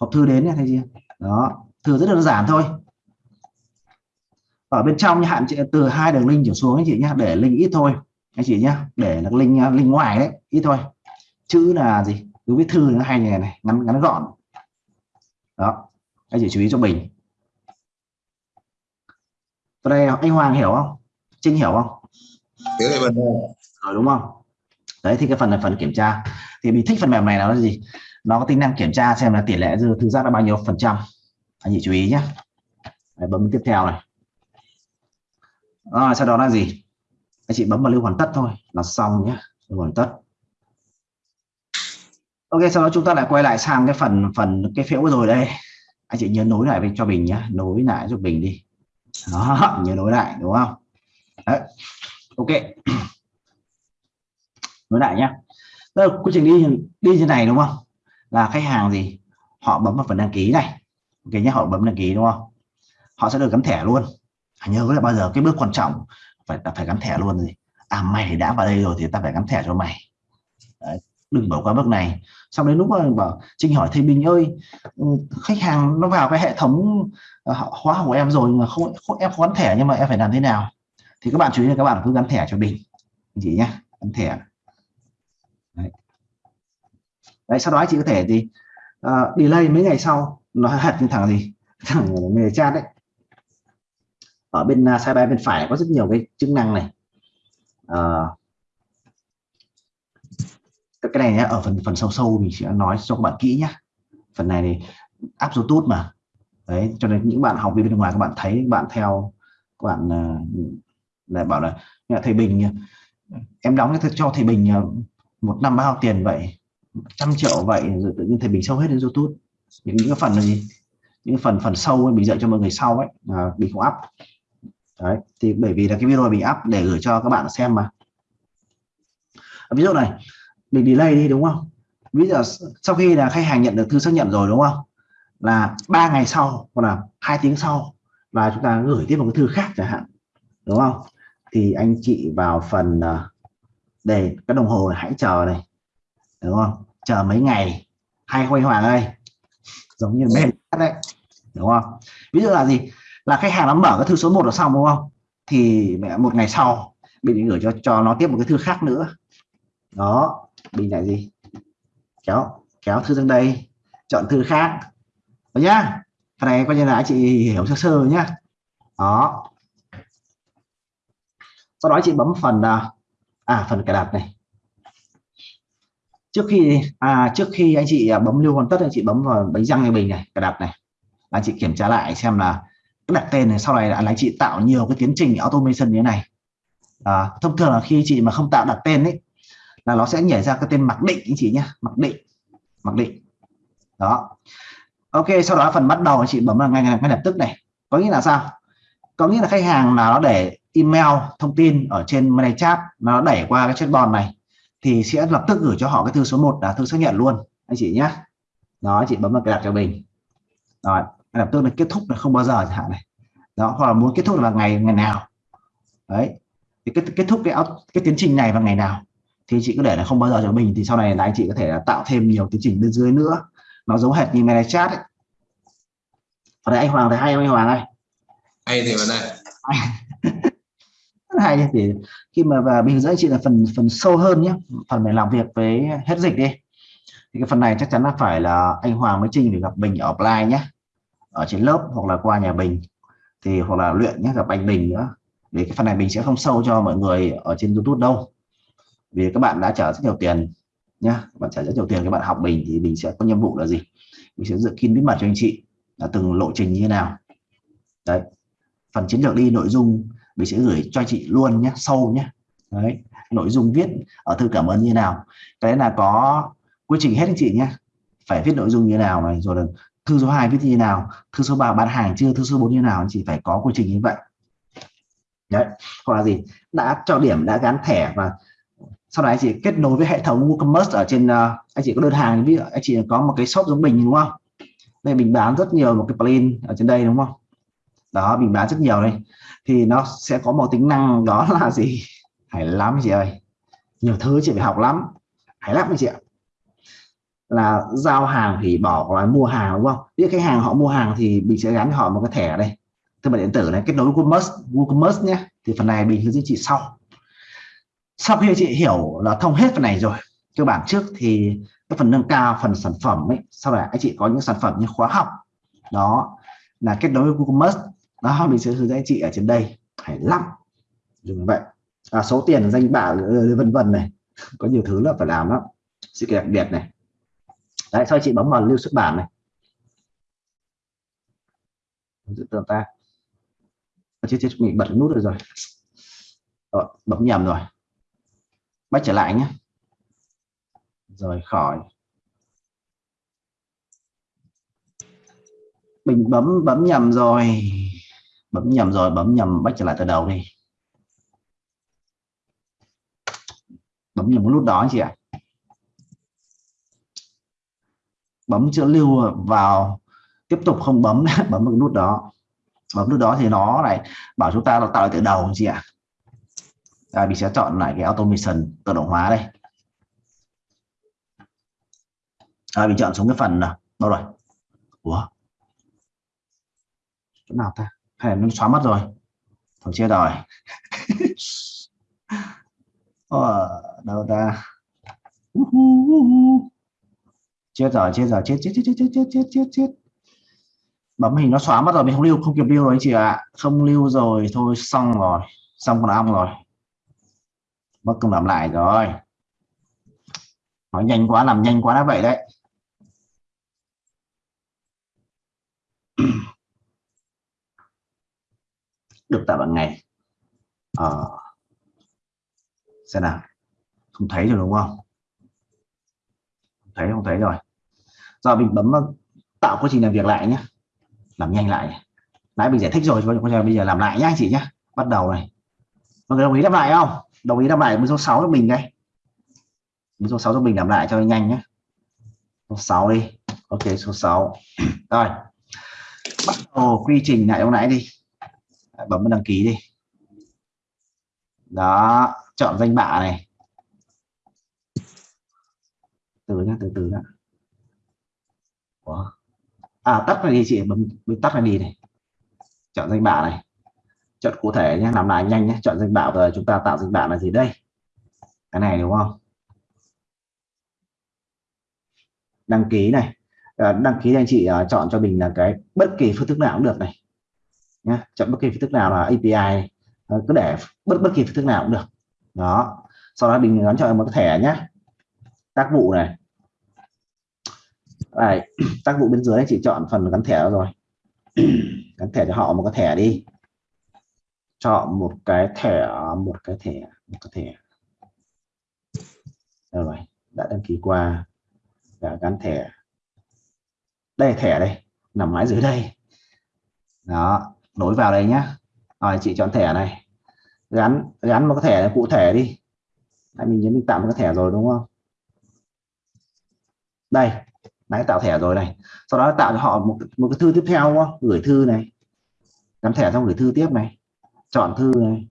Hộp thư đến này thấy chưa? Đó thư rất đơn giản thôi. Ở bên trong hạn chế từ hai đường link trở xuống anh chị nhá để link ít thôi anh chị nhá. Để là link à, link ngoài đấy ít thôi. Chữ là gì? Cứ viết thư nó hay này này ngắn ngắn gọn. Đó anh chị chú ý cho mình ở đây anh Hoàng hiểu không? Trinh hiểu không? Hiểu Bình rồi đúng không? Đấy thì cái phần là phần kiểm tra. Thì mình thích phần mềm này là gì? Nó có tính năng kiểm tra xem là tỷ lệ dư thư giác là bao nhiêu phần trăm. Anh chị chú ý nhé. Đấy, bấm tiếp theo này. À, sau đó là gì? Anh chị bấm vào lưu hoàn tất thôi. Là xong nhé. Lưu hoàn tất. Ok sau đó chúng ta lại quay lại sang cái phần phần cái phễu rồi đây. Anh chị nhớ nối lại cho mình nhé. Nối lại cho mình đi đó nhớ nối lại đúng không? Đấy. ok. Nối lại nhá. Đây, quy trình đi đi như này đúng không? Là khách hàng gì? Họ bấm vào phần đăng ký này. Ok nhé họ bấm đăng ký đúng không? Họ sẽ được gắn thẻ luôn. À, nhớ là bao giờ cái bước quan trọng phải phải gắn thẻ luôn gì à mày đã vào đây rồi thì ta phải gắn thẻ cho mày. Đấy đừng bỏ qua bước này. Sau đến lúc mà bảo Trinh hỏi thầy Bình ơi ừ, khách hàng nó vào cái hệ thống ờ, khóa của em rồi mà không, không em không gắn thẻ nhưng mà em phải làm thế nào? Thì các bạn chú ý là các bạn cứ gắn thẻ cho Bình, chị nhé gắn thẻ. Đấy. đấy sau đó chị có thể gì uh, delay mấy ngày sau nó hạt như thằng gì? Thằng người chat đấy. Ở bên à, uh, sidebar bên phải có rất nhiều cái chức năng này. Uh, cái này nhá, ở phần phần sâu sâu mình sẽ nói cho các bạn kỹ nhé phần này thì áp YouTube mà. Đấy cho nên những bạn học viên bên ngoài các bạn thấy các bạn theo các bạn ờ, lại bảo là thầy Bình em đóng cho thầy Bình ờ, một năm bao tiền vậy? Trăm triệu vậy? Rồi tự nhiên thầy Bình sâu hết đến YouTube. Những, những cái phần là gì? Những phần phần sâu ấy, mình dạy cho mọi người sau ấy. À, mình không up. Đấy thì bởi vì là cái video mình up để gửi cho các bạn xem mà. Ví dụ này mình delay đi, đúng không? Ví dụ sau khi là khách hàng nhận được thư xác nhận rồi, đúng không? Là ba ngày sau hoặc là hai tiếng sau là chúng ta gửi tiếp một cái thư khác chẳng hạn, đúng không? Thì anh chị vào phần ờ, để cái đồng hồ này hãy chờ này, đúng không? Chờ mấy ngày hay không Hoàng ơi giống như bên đấy, đúng không? Ví dụ là gì? Là khách hàng nó mở cái thư số 1 là xong, đúng không? Thì mẹ, một ngày sau mình gửi cho cho nó tiếp một cái thư khác nữa. Đó mình lại gì? Kéo kéo thư sang đây chọn thư khác. Đó nhá. Phần này coi như là anh chị hiểu sơ sơ nhá. Đó. Sau đó chị bấm phần à, à, phần cài đặt này. Trước khi à trước khi anh chị à, bấm lưu hoàn tất anh chị bấm vào bánh răng như bình này cài đặt này. Anh chị kiểm tra lại xem là cái đặt tên này sau này là anh chị tạo nhiều cái tiến trình automation như thế này. À, thông thường là khi chị mà không tạo đặt tên ấy là nó sẽ nhảy ra cái tên mặc định anh chị nhé mặc định mặc định. Đó. Ok, sau đó phần bắt đầu anh chị bấm vào ngay ngay lập tức này. Có nghĩa là sao? Có nghĩa là khách hàng là nó để email thông tin ở trên money chat, nó đẩy qua cái chatbot này, thì sẽ lập tức gửi cho họ cái thư số 1 là thư xác nhận luôn, anh chị nhé đó, anh chị bấm vào cái đặt cho mình. Rồi lập tức là kết thúc là không bao giờ chẳng hạn này. Đó, hoặc là muốn kết thúc là ngày ngày nào. Đấy. Thì kết kết thúc cái cái tiến trình này vào ngày nào thì chị cứ để là không bao giờ cho mình thì sau này là anh chị có thể là tạo thêm nhiều tiến trình bên dưới nữa. Nó giống hệt như mail chat ấy. đây anh Hoàng thấy hay không anh Hoàng ơi? Hay thì mà này. Hay thì khi mà và mình dẫn chị là phần phần sâu hơn nhé phần mình làm việc với hết dịch đi. Thì cái phần này chắc chắn là phải là anh Hoàng mới Trinh để gặp mình ở offline nhé ở trên lớp hoặc là qua nhà Bình. Thì hoặc là luyện nhé gặp anh Bình nữa. Vì cái phần này mình sẽ không sâu cho mọi người ở trên YouTube đâu vì các bạn đã trả rất nhiều tiền nhá bạn trả rất nhiều tiền, các bạn học mình thì mình sẽ có nhiệm vụ là gì? Mình sẽ dự kiến bí mật cho anh chị là từng lộ trình như thế nào. Đấy, phần chiến lược đi, nội dung mình sẽ gửi cho chị luôn nhé sâu nhé đấy, nội dung viết ở thư cảm ơn như thế nào. Cái là có quy trình hết anh chị nhé phải viết nội dung như thế nào này, rồi là thư số 2 viết như thế nào, thư số 3 bán hàng chưa, thư số 4 như thế nào, anh chị phải có quy trình như vậy. Đấy, hoặc là gì? Đã cho điểm, đã gắn thẻ và sau đó anh chị kết nối với hệ thống WooCommerce ở trên uh, anh chị có đơn hàng ví dụ anh chị có một cái shop giống mình đúng không? Đây mình bán rất nhiều một cái plugin ở trên đây đúng không? Đó mình bán rất nhiều đây. Thì nó sẽ có một tính năng đó là gì? Hay lắm chị ơi. Nhiều thứ chị phải học lắm. Hay lắm chị ạ. Là giao hàng thì bỏ là mua hàng đúng không? Biết khách hàng họ mua hàng thì mình sẽ gắn cho họ một cái thẻ ở đây. Thương mại điện tử này kết nối WooCommerce WooCommerce nhé. Thì phần này mình hướng dẫn chị sau sau khi chị hiểu là thông hết phần này rồi cơ bản trước thì cái phần nâng cao phần sản phẩm ấy sau này anh chị có những sản phẩm như khóa học đó là kết nối với Maps đó mình sẽ hướng dẫn chị ở trên đây phải lắm dùng vậy. À, số tiền danh bạ ờ, vân vân này có nhiều thứ là phải làm đó sự đặc biệt này. Đấy sau chị bấm vào lưu xuất bản này. Giữ tương ta chết chết mình bật nút rồi. Rồi bấm nhầm rồi bắt trở lại nhé. Rồi khỏi. Mình bấm bấm nhầm rồi. Bấm nhầm rồi bấm nhầm bắt trở lại từ đầu đi. Bấm nhầm nút đó chị ạ. Bấm chữ lưu vào. Tiếp tục không bấm bấm một nút đó. Bấm nút đó thì nó lại bảo chúng ta là tạo lại từ đầu chị ạ. à, mình sẽ chọn lại cái automation tự động hóa đây. À, mình chọn xuống cái phần nào? Đâu rồi? Ủa? chỗ nào ta? Hay là nó xóa mất rồi? Thôi chết rồi ờ, đâu ta? Chết rồi chết rồi chết chết chết chết chết chết chết chết. Chết bấm hình nó xóa mất rồi mình không lưu không kịp lưu rồi anh chị ạ. À. không lưu rồi thôi xong rồi. Xong con ong rồi mất công làm lại rồi. Nói nhanh quá, làm nhanh quá đã vậy đấy. Được tạo bằng ngày. Ờ xem nào. Không thấy rồi đúng không? Thấy không thấy rồi. Giờ mình bấm ờ, tạo quá trình làm việc lại nhé làm nhanh lại. Nãy mình giải thích rồi bây giờ làm lại nhé anh chị nhé bắt đầu này mọi người đồng ý làm lại không? Đồng ý làm lại với số 6 cho mình ngay với số 6 cho mình làm lại cho nhanh nhé. Số 6 đi. Ok số 6 rồi. Bắt đầu quy trình lại hôm nãy đi. Bấm đăng ký đi. Đó chọn danh bạ này. Từ nhá từ từ nhá. Ủa? à tắt này đi chị bấm, bấm tắt này đi này. Chọn danh bạ này chọn cụ thể nhé làm lại nhanh nhé chọn danh bạ rồi chúng ta tạo danh bạ là gì đây? Cái này đúng không? Đăng ký này. À, đăng ký anh chị à, chọn cho mình là cái bất kỳ phương thức nào cũng được này. Nhé chọn bất kỳ phương thức nào là API này. Cứ để bất bất kỳ phương thức nào cũng được. Đó. Sau đó mình gắn cho một cái thẻ nhé tác vụ này. Đây, tác vụ bên dưới anh chị chọn phần gắn thẻ rồi. Gắn thẻ cho họ một cái thẻ đi chọn một cái thẻ một cái thẻ một cái thẻ. Rồi đã đăng ký qua. Đã gắn thẻ. Đây thẻ đây nằm mãi dưới đây. Đó nối vào đây nhá. Rồi chị chọn thẻ này. Gắn gắn một cái thẻ cụ thể đi. Đấy, mình nhấn mình tạo một cái thẻ rồi đúng không? Đây đã tạo thẻ rồi này. Sau đó tạo cho họ một, một cái thư tiếp theo đúng không? Gửi thư này. Gắn thẻ xong gửi thư tiếp này chọn thư này.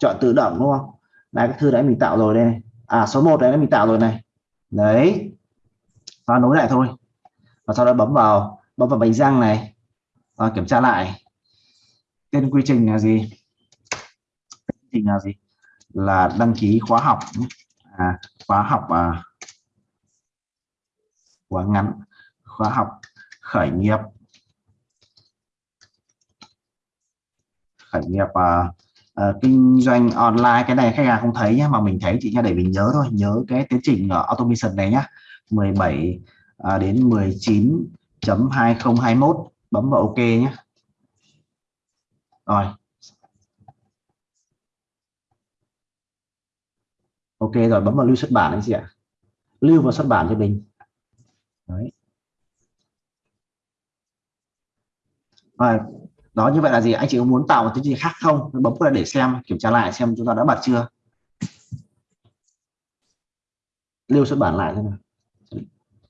Chọn tự động đúng không? Đây cái thư đấy mình tạo rồi đây à số 1 đấy mình tạo rồi này. Đấy. Và nối lại thôi. Và sau đó bấm vào bấm vào bánh răng này. Và kiểm tra lại. Tên quy trình là gì? Quy trình là gì? Là đăng ký khóa học. À, khóa học à, khóa ngắn. Khóa học khởi nghiệp. Khởi nghiệp uh, uh, kinh doanh online cái này khách hàng không thấy nhé mà mình thấy chị nha để mình nhớ thôi nhớ cái tiến trình ở automation này nhá. 17 uh, đến 19.2021 bấm vào ok nhé rồi. Ok rồi bấm vào lưu xuất bản anh chị ạ. Lưu vào xuất bản cho mình. Đấy. Rồi, đó như vậy là gì? Anh chị có muốn tạo một cái gì khác không? Bấm vào để xem kiểm tra lại xem chúng ta đã bật chưa? Lưu xuất bản lại thế nào.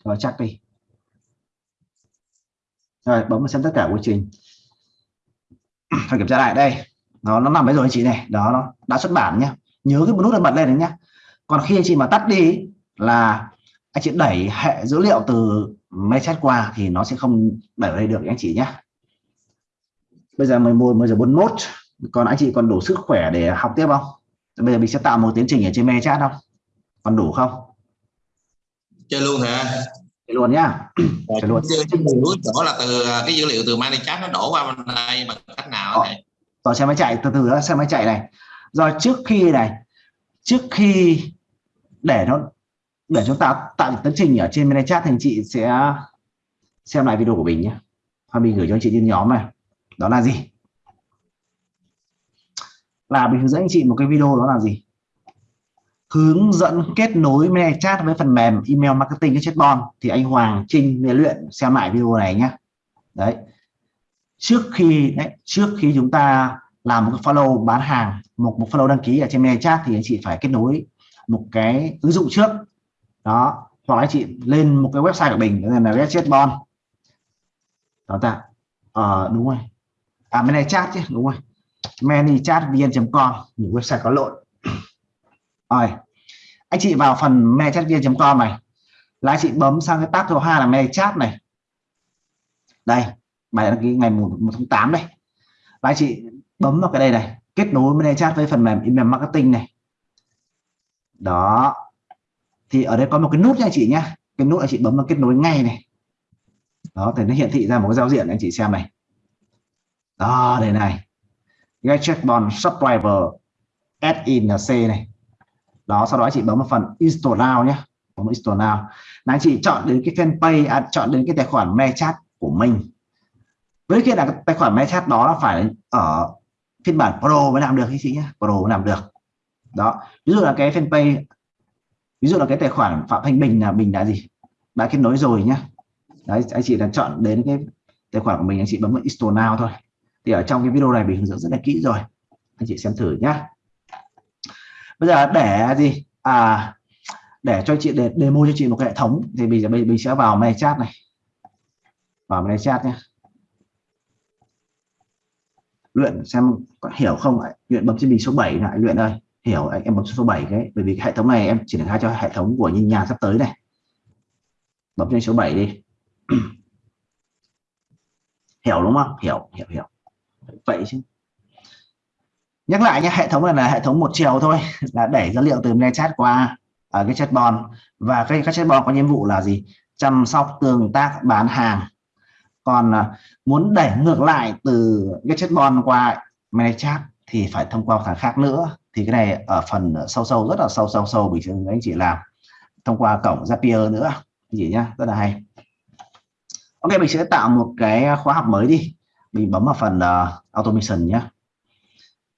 Rồi chắc đi. Rồi bấm xem tất cả quy trình. Phải kiểm tra lại đây. Nó nó nằm đấy rồi anh chị này. Đó nó đã xuất bản nhá, nhớ cái nút bật lên đấy nhá. Còn khi anh chị mà tắt đi là anh chị đẩy hệ dữ liệu từ máy chat qua thì nó sẽ không đẩy đây được anh chị nhé bây giờ 11 bây giờ 41 còn anh chị còn đủ sức khỏe để học tiếp không? Bây giờ mình sẽ tạo một tiến trình ở trên me chat không? Còn đủ không? Chơi luôn hả? Chơi luôn nhá. Chơi luôn. chỗ là từ cái dữ liệu từ chat nó đổ qua bên đây bằng cách nào này? Rồi xem máy chạy. Từ từ đó xem máy chạy này. Rồi trước khi này trước khi để nó để chúng ta tạo tiến trình ở trên chat thì anh chị sẽ xem lại video của mình nhé hoặc mình gửi cho anh chị trên nhóm này đó là gì? Là mình hướng dẫn anh chị một cái video đó là gì? Hướng dẫn kết nối mail chat với phần mềm email marketing cái chatbot. Thì anh Hoàng Trinh luyện luyện xem lại video này nhé đấy. Trước khi đấy, trước khi chúng ta làm một cái follow bán hàng một một follow đăng ký ở trên mail chat thì anh chị phải kết nối một cái ứng dụng trước. Đó. Hoặc anh chị lên một cái website của mình là website chatbot. Đó ta. Ờ, đúng rồi à bên này chat chứ đúng rồi manychatvn.com những website có lộn. Rồi anh chị vào phần manychatvn.com này. Là anh chị bấm sang cái tab thứ hai là manychat này. Đây bài đăng ký ngày 1, 1 tháng 8 đây. Và anh chị bấm vào cái đây này kết nối manychat với phần mềm email marketing này. Đó. Thì ở đây có một cái nút nha anh chị nhé cái nút anh chị bấm vào kết nối ngay này. Đó thì nó hiện thị ra một cái giao diện anh chị xem này đó đây này. Get checkbon subscriber add in là C này. Đó sau đó chị bấm vào phần install now nhé. Bấm install now. Là anh chị chọn đến cái fanpage à, chọn đến cái tài khoản Mechat của mình. Với cái là tài khoản Mechat đó là phải ở phiên bản Pro mới làm được anh chị nhé. Pro mới làm được. Đó ví dụ là cái fanpage ví dụ là cái tài khoản Phạm Thanh Bình là mình đã gì? Đã kết nối rồi nhá đấy anh chị đã chọn đến cái tài khoản của mình anh chị bấm vào install now thôi thì ở trong cái video này mình hướng dẫn rất là kỹ rồi. Anh chị xem thử nhá. Bây giờ để gì? À để cho chị để demo cho chị một cái hệ thống. Thì bây giờ mình sẽ vào mail chat này. Vào mail chat nhé luyện xem có hiểu không luyện bấm trên bình số 7 lại luyện ơi, hiểu em bấm số 7 cái. Bởi vì cái hệ thống này em triển khai cho hệ thống của nhìn nhà sắp tới này. Bấm trên số 7 đi. Hiểu đúng không? Hiểu hiểu hiểu vậy chứ. Nhắc lại nhé hệ thống này là hệ thống một chiều thôi, là đẩy dữ liệu từ mail chat qua ở cái chatbot. Và cái các chatbot có nhiệm vụ là gì? Chăm sóc, tương tác, bán hàng. Còn à, muốn đẩy ngược lại từ cái chatbot qua mail chat thì phải thông qua thằng khác nữa. Thì cái này ở phần sâu sâu, rất là sâu sâu sâu, bình thường anh chị làm. Thông qua cổng Zapier nữa gì nhá, rất là hay. Ok, mình sẽ tạo một cái khóa học mới đi mình bấm vào phần uh, automation nhé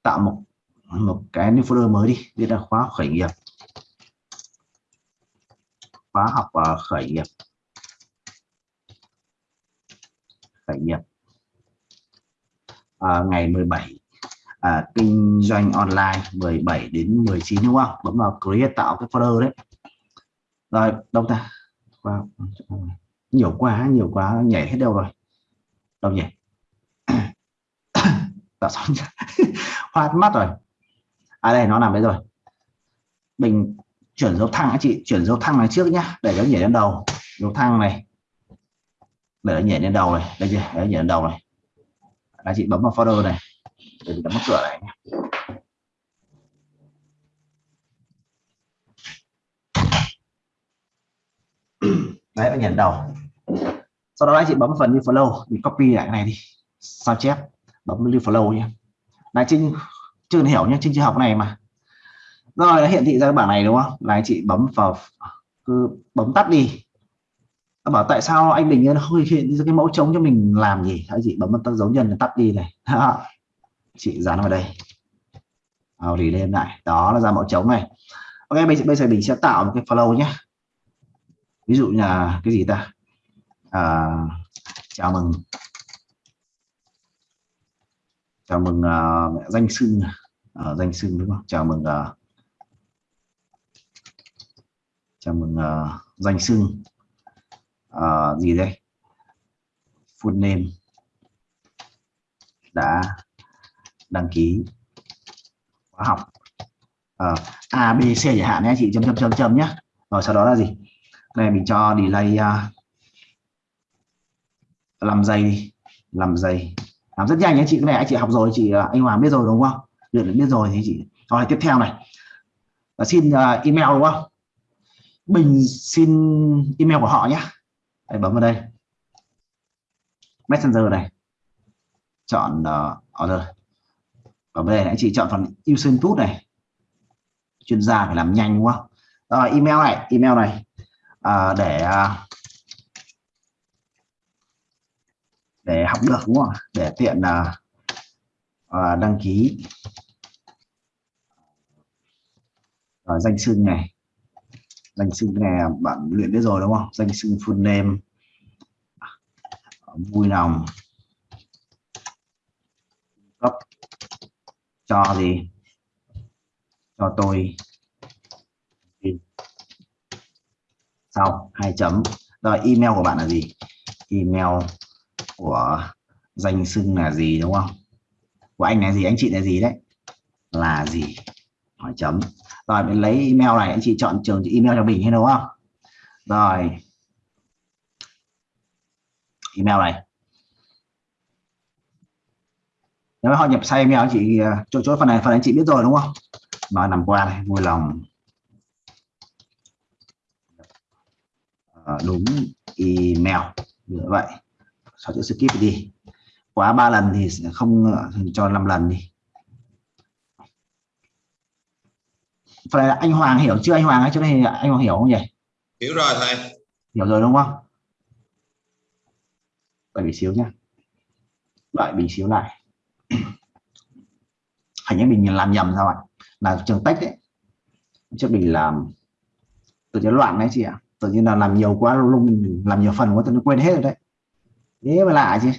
tạo một một cái new folder mới đi đây là khóa khởi nghiệp. Khóa học uh, khởi nghiệp. Khởi nghiệp. À, ngày 17 à, kinh doanh online 17 đến 19 đúng không? Bấm vào create tạo cái folder đấy. Rồi đâu ta? Wow. nhiều quá nhiều quá nhảy hết đâu rồi? Đâu nhỉ? Tạo xong hoa mắt rồi. À đây, nó nằm đấy rồi. Mình chuyển dấu thăng anh chị, chuyển dấu thăng này trước nhá, để nó nhảy lên đầu. Dấu thăng này. Để nó nhảy lên đầu này. Đây chưa để nó nhảy lên đầu này. Anh chị bấm vào folder này. Để mình đóng cửa lại nhé đấy, nó nhảy đầu. Sau đó anh chị bấm phần như flow mình copy lại cái này đi. Sao chép? Bấm lưu follow nhé. Này trinh chưa hiểu nhé trinh chưa học này mà. Rồi nó hiện thị ra cái bảng này đúng không? Là anh chị bấm vào cứ bấm tắt đi. Nó bảo tại sao anh Bình nó không hiện ra cái mẫu trống cho mình làm gì anh chị bấm tắt dấu nhân tắt đi này. Chị dán vào đây. Vào thì lên lại. Đó là ra mẫu trống này. Ok bây giờ bây giờ mình sẽ tạo một cái follow nhé. Ví dụ như là cái gì ta? À, chào mừng chào mừng uh, danh sưng. Uh, danh sưng đúng không? Chào mừng uh, chào mừng uh, danh sưng. Uh, gì đây? Full name đã đăng ký khóa học. Uh, A B C chẳng hạn nhé chị chấm chấm chấm chấm nhé. Rồi sau đó là gì? Này mình cho delay uh, làm giây đi làm giây làm rất nhanh nhé chị cái này anh chị học rồi chị à, anh Hoàng biết rồi đúng không? Luyện biết rồi thì chị. Rồi tiếp theo này. Là xin uh, email đúng không? Bình xin email của họ nhé. Đây, bấm vào đây. Messenger này. Chọn uh, order. Ở đây anh chị chọn phần user input này. Chuyên gia phải làm nhanh đúng không? Rồi email này email này. À, để à, để học được đúng không để tiện là à, đăng ký. À, danh xưng này. Danh xưng này bạn luyện biết rồi đúng không? Danh xưng full name. Vui lòng. Cấp. Cho gì? Cho tôi. Sau hai chấm. Rồi email của bạn là gì? Email của danh xưng là gì đúng không? Của anh là gì anh chị là gì đấy? Là gì? Hỏi chấm. Rồi mình lấy email này anh chị chọn trường email cho mình hay đúng không? Rồi. Email này. Nếu họ nhập sai email anh chị ờ, chỗ chỗ phần này phần anh chị biết rồi đúng không? Mà nằm qua này vui lòng. À, đúng email. Như vậy sau chữ skip đi. Quá ba lần thì không cho 5 lần đi. Phần này anh Hoàng hiểu chưa? Anh Hoàng ấy chỗ này anh Hoàng hiểu không nhỉ? Hiểu rồi thầy. Hiểu rồi đúng không? Đợi bị xíu nhá. Đợi bị xíu lại. Hình như mình làm nhầm sao ạ? Là trường tách đấy. Chứ mình làm tự nhiên loạn đấy chị ạ. Tự nhiên là làm nhiều quá lung làm nhiều phần quá tự nhiên quên hết rồi đấy thế mà lạ chứ.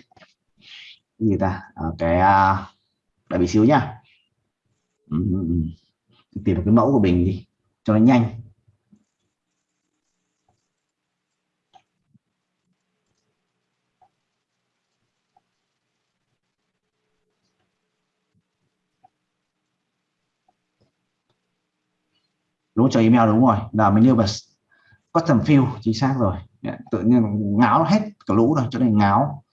Người gì ta. À, cái à, đợi bị xíu nhá. Ừ, tìm được cái mẫu của mình đi cho nó nhanh. Đúng cho email đúng rồi. Là mình như vào custom field chính xác rồi. Tự nhiên ngáo hết cả lũ rồi cho nên ngáo.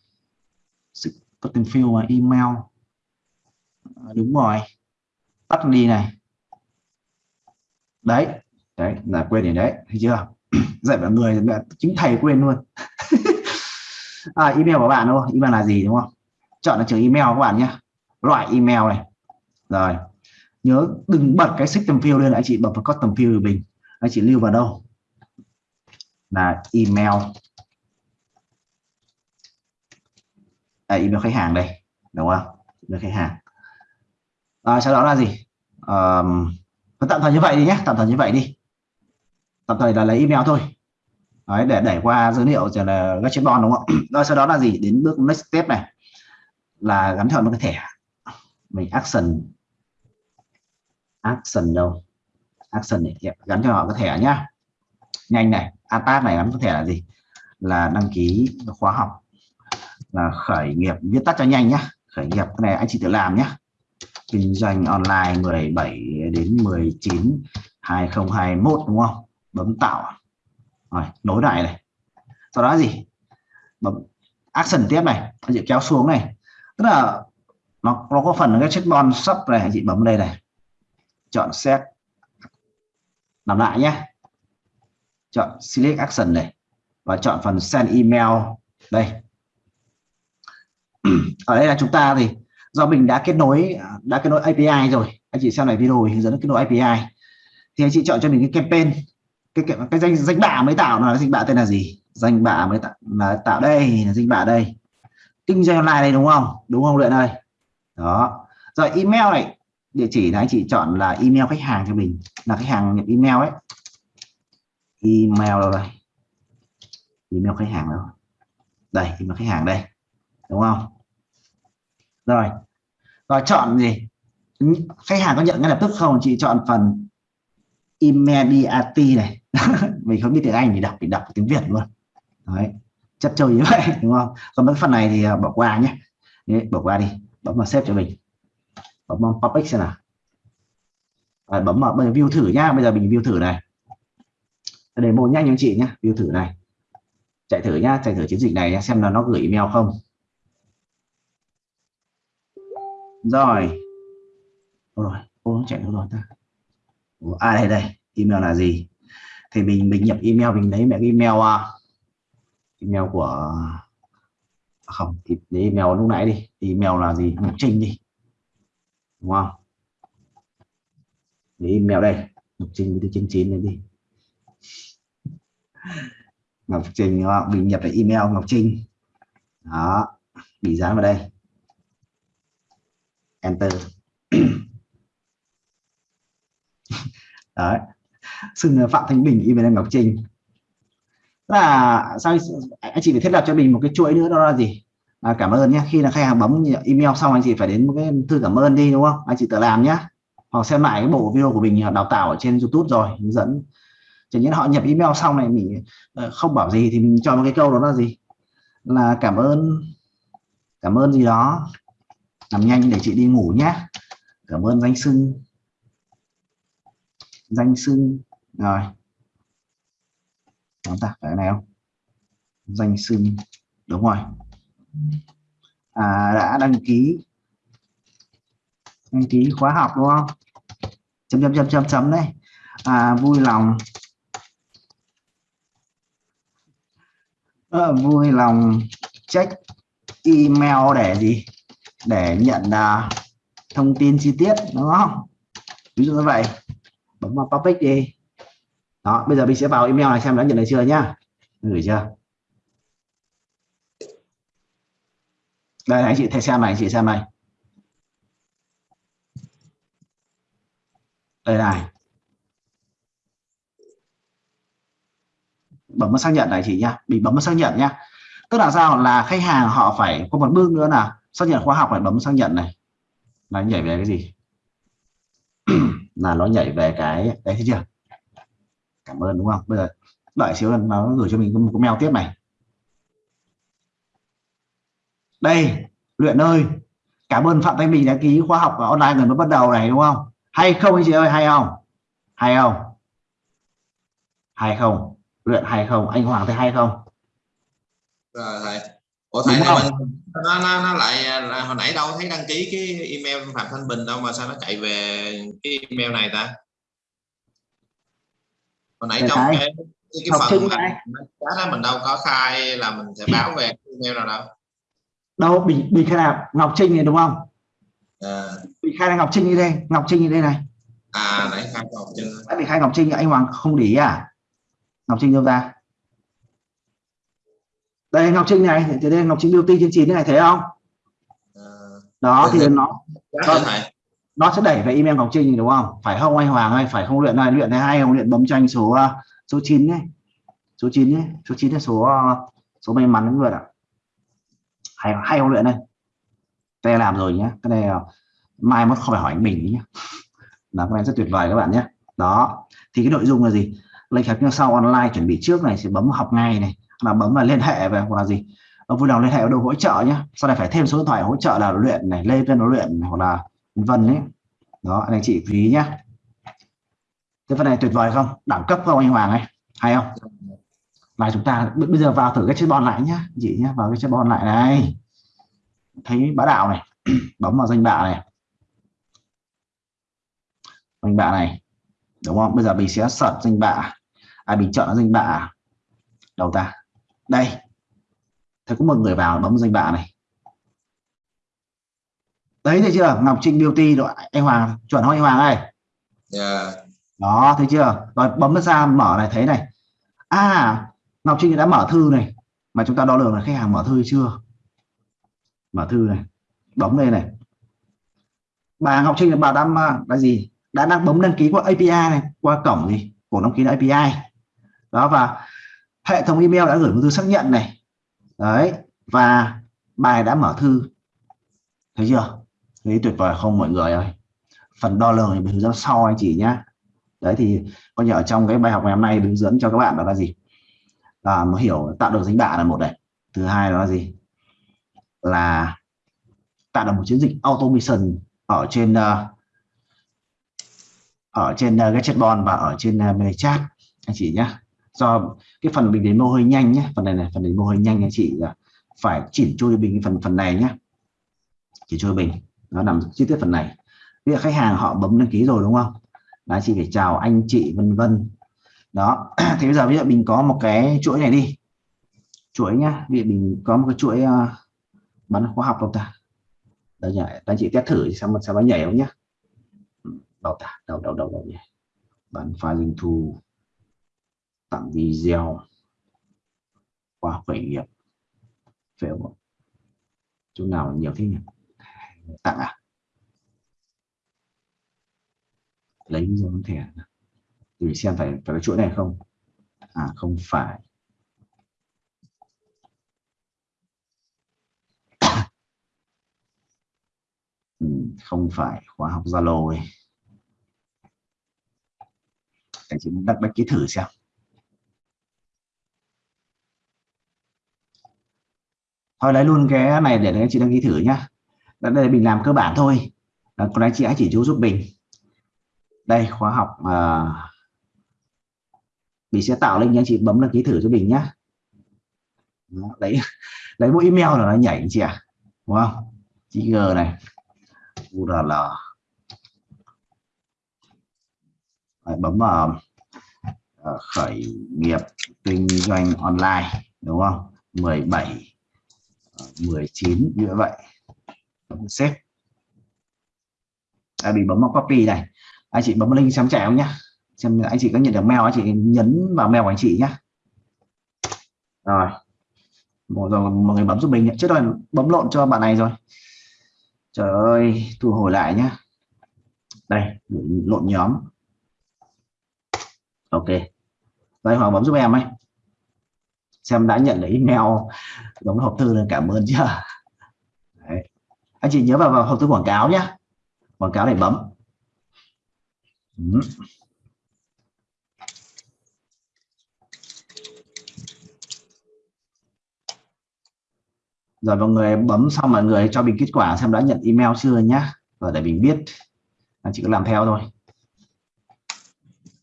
Custom field và email. À, đúng rồi. Tắt đi này. Đấy đấy là quên rồi đấy thấy chưa? Dạy mọi người là chính thầy quên luôn. À, email của bạn đúng không? email là gì đúng không? Chọn là trường email các bạn nhé. Loại email này. Rồi. Nhớ đừng bật cái system field lên anh chị bật vào custom field của mình. Anh chị lưu vào đâu? Là email. À, email khách hàng đây đúng không? Email khách hàng. À, sau đó là gì? À, tạm thời như vậy đi nhé tạm thời như vậy đi. Tạm thời là lấy email thôi. Đấy, để đẩy qua dữ liệu rồi là Gatchetbon đúng không? Rồi sau đó là gì? Đến bước next step này là gắn theo một cái thẻ. Mình action. Action đâu? Action này gắn cho họ cái thẻ nhá. Nhanh này attack này gắn cái thẻ là gì? Là đăng ký khóa học là khởi nghiệp viết tắt cho nhanh nhá. Khởi nghiệp cái này anh chị tự làm nhá. Kinh doanh online 17 đến 19 2021 đúng không? Bấm tạo. Rồi, nối lại này. Sau đó gì? Bấm action tiếp này. Anh chị kéo xuống này. Tức là nó nó có phần cái checkbox sub này, anh chị bấm đây này. Chọn set. Làm lại nhé chọn select action này. Và chọn phần send email. Đây. ở đây là chúng ta thì do mình đã kết nối à, đã kết nối API rồi anh chị xem này video hướng dẫn kết nối API thì anh chị chọn cho mình cái campaign cái cái, cái danh danh bạ mới tạo là danh bạ tên là gì? Danh bạ mới tạo là tạo đây là danh bạ đây. Kinh doanh online đây đúng không? Đúng không luyện ơi? Đó. Rồi email này địa chỉ là anh chị chọn là email khách hàng cho mình là khách hàng nhập email ấy. Email đâu đây? Email khách hàng đâu? Đây email khách hàng đây đúng không? Rồi. Rồi chọn gì? Khách hàng có nhận ngay lập tức không? Chị chọn phần immediate này. Mình không biết tiếng anh thì đọc thì đọc tiếng việt luôn. Đấy. Chất chơi như vậy đúng không? Còn mấy phần này thì à, bỏ qua nhé. Đấy, bỏ qua đi. Bấm vào xếp cho mình. Bấm vào public xem nào. Rồi, bấm vào bây giờ view thử nhá. Bây giờ mình view thử này. Để mô nhanh anh chị nhé view thử này. Chạy thử nhá. Chạy thử chiến dịch này nhá, xem là nó gửi email không. Rồi. Rồi ô nó chạy đâu rồi ta? Ủa, à đây đây email là gì? Thì mình mình nhập email mình lấy mẹ email uh, email của à, không thì lấy email lúc nãy đi. Email là gì? Ngọc Trinh đi. Đúng không? Lấy email đây Ngọc Trinh với chín chín này đi. Ngọc Trinh mình nhập lại email Ngọc Trinh đó bị dán vào đây enter đấy. Xưng phạm thanh bình email ngọc trinh. Là sao anh chị phải thiết lập cho mình một cái chuỗi nữa đó là gì? À, cảm ơn nhé khi là khách hàng bấm email xong anh chị phải đến một cái thư cảm ơn đi đúng không? Anh chị tự làm nhé hoặc xem lại cái bộ video của mình đào tạo ở trên youtube rồi hướng dẫn. Chẳng những họ nhập email xong này mình ờ, không bảo gì thì mình cho một cái câu đó là gì? Là cảm ơn cảm ơn gì đó làm nhanh để chị đi ngủ nhé. Cảm ơn danh sưng danh sưng rồi. Chúng ta phải này không? Danh sưng đúng rồi. À, đã đăng ký. Đăng ký khóa học đúng không? Chấm chấm chấm chấm chấm đây à, vui lòng. À, vui lòng check email để gì? Để nhận uh, thông tin chi tiết đúng không? Ví dụ như vậy. Bấm vào public đi. Đó bây giờ mình sẽ vào email này xem đã nhận được chưa nhá. Gửi chưa? Đây anh chị thể xem này anh chị xem này. Đây này. Bấm vào xác nhận này chị nhá. Bị bấm vào xác nhận nhá. Tức là sao? Là khách hàng họ phải có một bước nữa là xác nhận khóa học này bấm xác nhận này. Là nhảy về cái gì? Là nó nhảy về cái đấy thấy chưa? Cảm ơn đúng không? Bây giờ đợi xíu nó gửi cho mình một cái mail tiếp này. Đây luyện ơi cảm ơn phạm thanh bình đã ký khóa học online người mới bắt đầu này đúng không? Hay không anh chị ơi hay không? Hay không? Hay không? Luyện hay không? Anh hoàng thấy hay không? Rồi thầy ủa thầy Đúng không? Nó, nó, nó lại là hồi nãy đâu thấy đăng ký cái email phạm thanh bình đâu mà sao nó chạy về cái email này ta? Hồi nãy Để trong thấy. cái cái, Học phần chat đó mình đâu có khai là mình sẽ báo về email nào đâu. Đâu bình bình khai là ngọc trinh này đúng không? À, bình khai là ngọc trinh như đây ngọc trinh như đây này. À nãy khai chưa Đã bị khai ngọc trinh anh hoàng không để ý à? Ngọc trinh đâu ra đây ngọc trinh này thì đây ngọc trinh beauty trên chín này thấy không? À, đó thì nó thầy nó sẽ đẩy về email ngọc trinh đúng không? Phải không anh hoàng ơi? Phải không luyện này? Luyện này hay không? Luyện bấm cho anh số uh, số 9 đấy số 9 đấy số 9 là số uh, số may mắn luyện ạ. Hay hay không luyện đây? Đây làm rồi nhé. Cái này mai mất không phải hỏi anh bình nhé. Là cái này rất tuyệt vời các bạn nhé. Đó. Thì cái nội dung là gì? Lệnh học như sau online chuẩn bị trước này sẽ bấm học ngay này là bấm vào liên hệ về hoặc là gì. Ông vui lòng liên hệ ở đâu hỗ trợ nhé sau này phải thêm số điện thoại hỗ trợ là luyện này lên trên nó luyện hoặc là vân đấy đó, anh chị chú ý nhé cái phần này tuyệt vời không? Đẳng cấp không anh Hoàng ấy hay không? Là chúng ta bây giờ vào thử cái chatbot lại nhá chị nhé vào cái chatbot lại này. Thấy bá đạo này, bấm vào danh bạ này. Danh bạ này, đúng không? Bây giờ mình sẽ search danh bạ. À mình chọn danh bạ. Đầu ta? Đây. Thấy có một người vào bấm danh bạ này. Đấy thấy chưa? Ngọc Trinh Beauty rồi anh Hoàng chuẩn không anh Hoàng ơi? Dạ. Đó thấy chưa? Rồi bấm nó ra mở này thấy này. À Ngọc Trinh đã mở thư này mà chúng ta đo lường là khách hàng mở thư chưa? Mở thư này bấm đây này. Bà Ngọc Trinh là bà đang à, là gì? Đã đang bấm đăng ký qua API này qua cổng gì? Của đăng ký là API đó và hệ thống email đã gửi một thư xác nhận này. Đấy và bài đã mở thư. Thấy chưa? Thấy tuyệt vời không mọi người ơi? Phần đo lường thì mình hướng dẫn sau anh chị nhá. Đấy thì coi như ở trong cái bài học ngày hôm nay hướng dẫn cho các bạn đó là gì? Là mà hiểu tạo được dính bạ là một này. Thứ hai đó là gì? Là tạo được một chiến dịch automation ở trên ờ, ở trên uh, cái chatbot và ở trên ờ, uh, ManyChat anh chị nhé do cái phần bình đến mô hơi nhanh nhé phần này này phần đến mô hơi nhanh anh chị phải chỉnh chu bình phần phần này nhé chỉ chui bình nó nằm chi tiết phần này. Bây giờ khách hàng họ bấm đăng ký rồi đúng không? Là chị phải chào anh chị vân vân. Đó thì bây giờ ví dụ mình có một cái chuỗi này đi. Chuỗi nhá vì mình có một cái chuỗi uh, bán khoa học đâu ta? Đây nhảy anh chị test thử xem sao nó nhảy không nhá? Đầu ta đầu đầu đầu đầu nhỉ. Bán pha linh thu tặng video qua khởi nghiệp. Phải không chỗ nào nhiều thế nhỉ? Tặng à? Lấy ví dụ thẻ à? thì xem phải phải cái chuỗi này không? À không phải. Ừ, không phải. Khóa học Zalo ấy. Để chúng đặt đăng ký thử xem. Thôi lấy luôn cái này để anh chị đăng ký thử nhá. Đây mình làm cơ bản thôi. Còn anh chị hãy chỉ chú giúp mình. Đây khóa học à, mình sẽ tạo link nhé chị bấm đăng ký thử cho mình nhá. đấy lấy mỗi email là nó nhảy chị ạ. Đúng không? Chị g này. Url Đấy, bấm vào uh, khởi nghiệp kinh doanh online đúng không? 17 19 như vậy bấm xếp. À, bị bấm vào copy này. Anh chị bấm link xem trẻ không nhá. Xem anh chị có nhận được mail anh chị nhấn vào mail của anh chị nhá. Rồi. Một rồi mọi người bấm giúp mình trước rồi bấm lộn cho bạn này rồi. Trời ơi thu hồi lại nhá. Đây lộn nhóm. Ok. Đây hoàng bấm giúp em ấy xem đã nhận được email giống hộp thư là cảm ơn chưa Đấy. anh chị nhớ vào, vào hộp thư quảng cáo nhé quảng cáo để bấm ừ. rồi mọi người bấm xong mọi người cho mình kết quả xem đã nhận email chưa nhá và để mình biết anh chị cứ làm theo thôi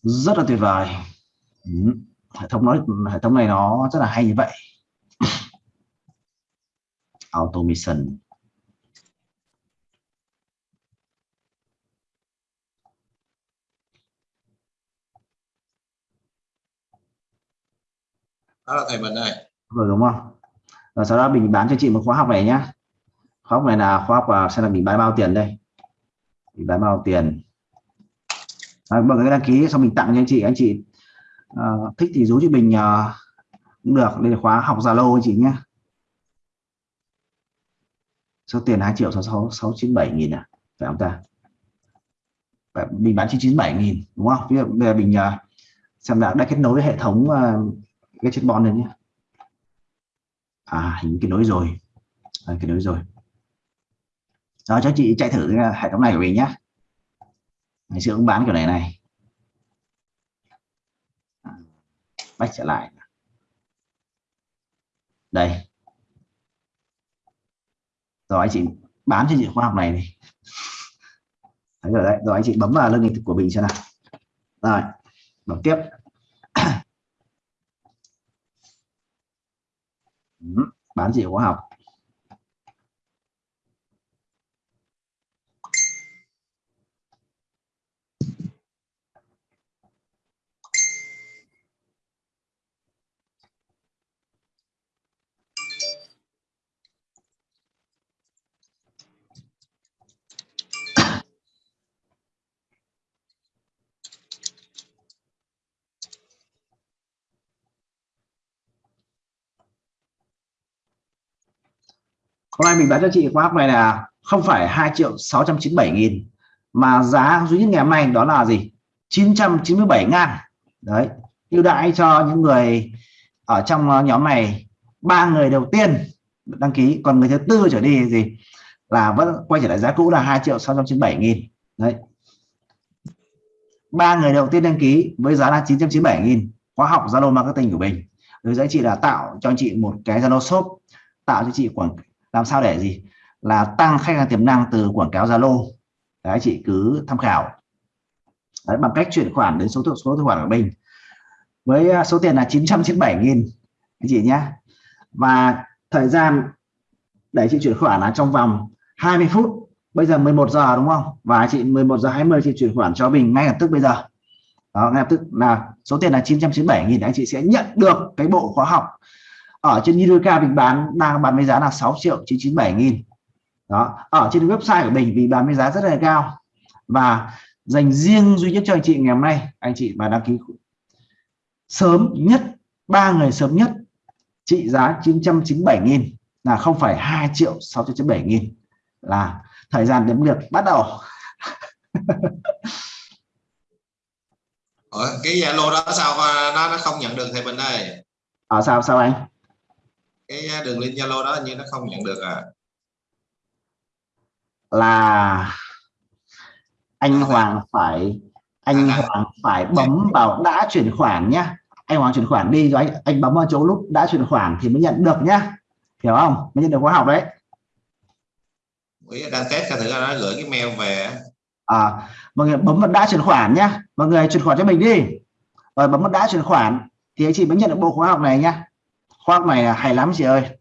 rất là tuyệt vời ừ hệ thống nói hệ thống này nó rất là hay như vậy. Automation. Đó là thầy mình đây. Rồi đúng không? Và sau đó mình bán cho chị một khóa học này nhá. Khóa học này là khóa học và sẽ là mình bán bao tiền đây? Mình bán bao tiền? À, mọi người đăng ký xong mình tặng cho anh chị. Anh chị uh, thích thì rú chị bình uh, ờ, cũng được. Đây là khóa học Zalo anh chị nhé. Số tiền 2 triệu 66 697 nghìn à phải không ta? Mình bán 997 nghìn đúng không? Bây giờ, bây giờ mình uh, xem đã đã kết nối với hệ thống uh, cái bon này nhé. À hình kết nối rồi. À, kết nối rồi. Đó cho chị chạy thử hệ thống này của mình nhé. Ngày xưa cũng bán kiểu này này. Bách trở lại. Đây. Rồi anh chị bám cho chị khoa học này này Đấy rồi đấy, rồi anh chị bấm vào lưng của mình xem nào. Rồi, bấm tiếp. Bán chị khoa học. Hôm nay mình bán cho chị khóa học này là không phải 2 triệu 697 nghìn, mà giá duy nhất ngày hôm nay đó là gì? 997 ngàn. Đấy, ưu đãi cho những người ở trong nhóm này. Ba người đầu tiên đăng ký, còn người thứ tư trở đi gì là vẫn quay trở lại giá cũ là 2 triệu 697 nghìn. Đấy. Ba người đầu tiên đăng ký với giá là 997 nghìn. Khóa học Zalo marketing của mình. Với giá trị là tạo cho anh chị một cái Zalo shop, tạo cho chị quảng làm sao để gì? Là tăng khách hàng tiềm năng từ quảng cáo Zalo. Đấy chị cứ tham khảo. Đấy, bằng cách chuyển khoản đến số số tài khoản của mình. Với à, số tiền là 997 nghìn anh chị nhé. Và thời gian để chị chuyển khoản là trong vòng 20 phút. Bây giờ 11 giờ đúng không? Và chị 11 giờ 20 chị chuyển khoản cho mình ngay lập tức bây giờ. Đó ngay lập tức là số tiền là 997 nghìn anh chị sẽ nhận được cái bộ khóa học ở trên Yudoka mình bán đang bán với giá là 6 triệu 997 nghìn. Đó ở trên website của mình vì bán với giá rất là cao. Và dành riêng duy nhất cho anh chị ngày hôm nay anh chị mà đăng ký sớm nhất ba người sớm nhất trị giá 997 nghìn là không phải 2 triệu 697 nghìn là thời gian đếm ngược bắt đầu. Ở cái Zalo đó sao? Nó nó không nhận được thầy Bình đây. Ở à, sao sao anh cái đường link Zalo đó như nó không nhận được à. Là anh Hoàng phải anh Hoàng phải bấm vào đã chuyển khoản nhá. Anh Hoàng chuyển khoản đi rồi anh anh bấm vào chỗ lúc đã chuyển khoản thì mới nhận được nhá. Hiểu không? Mới nhận được khóa học đấy. Đang test thử nó gửi cái mail về. À mọi người bấm vào đã chuyển khoản nhá. Mọi người chuyển khoản cho mình đi. Rồi bấm vào đã chuyển khoản thì anh chị mới nhận được bộ khóa học này nhá khóa học này hay lắm chị ơi.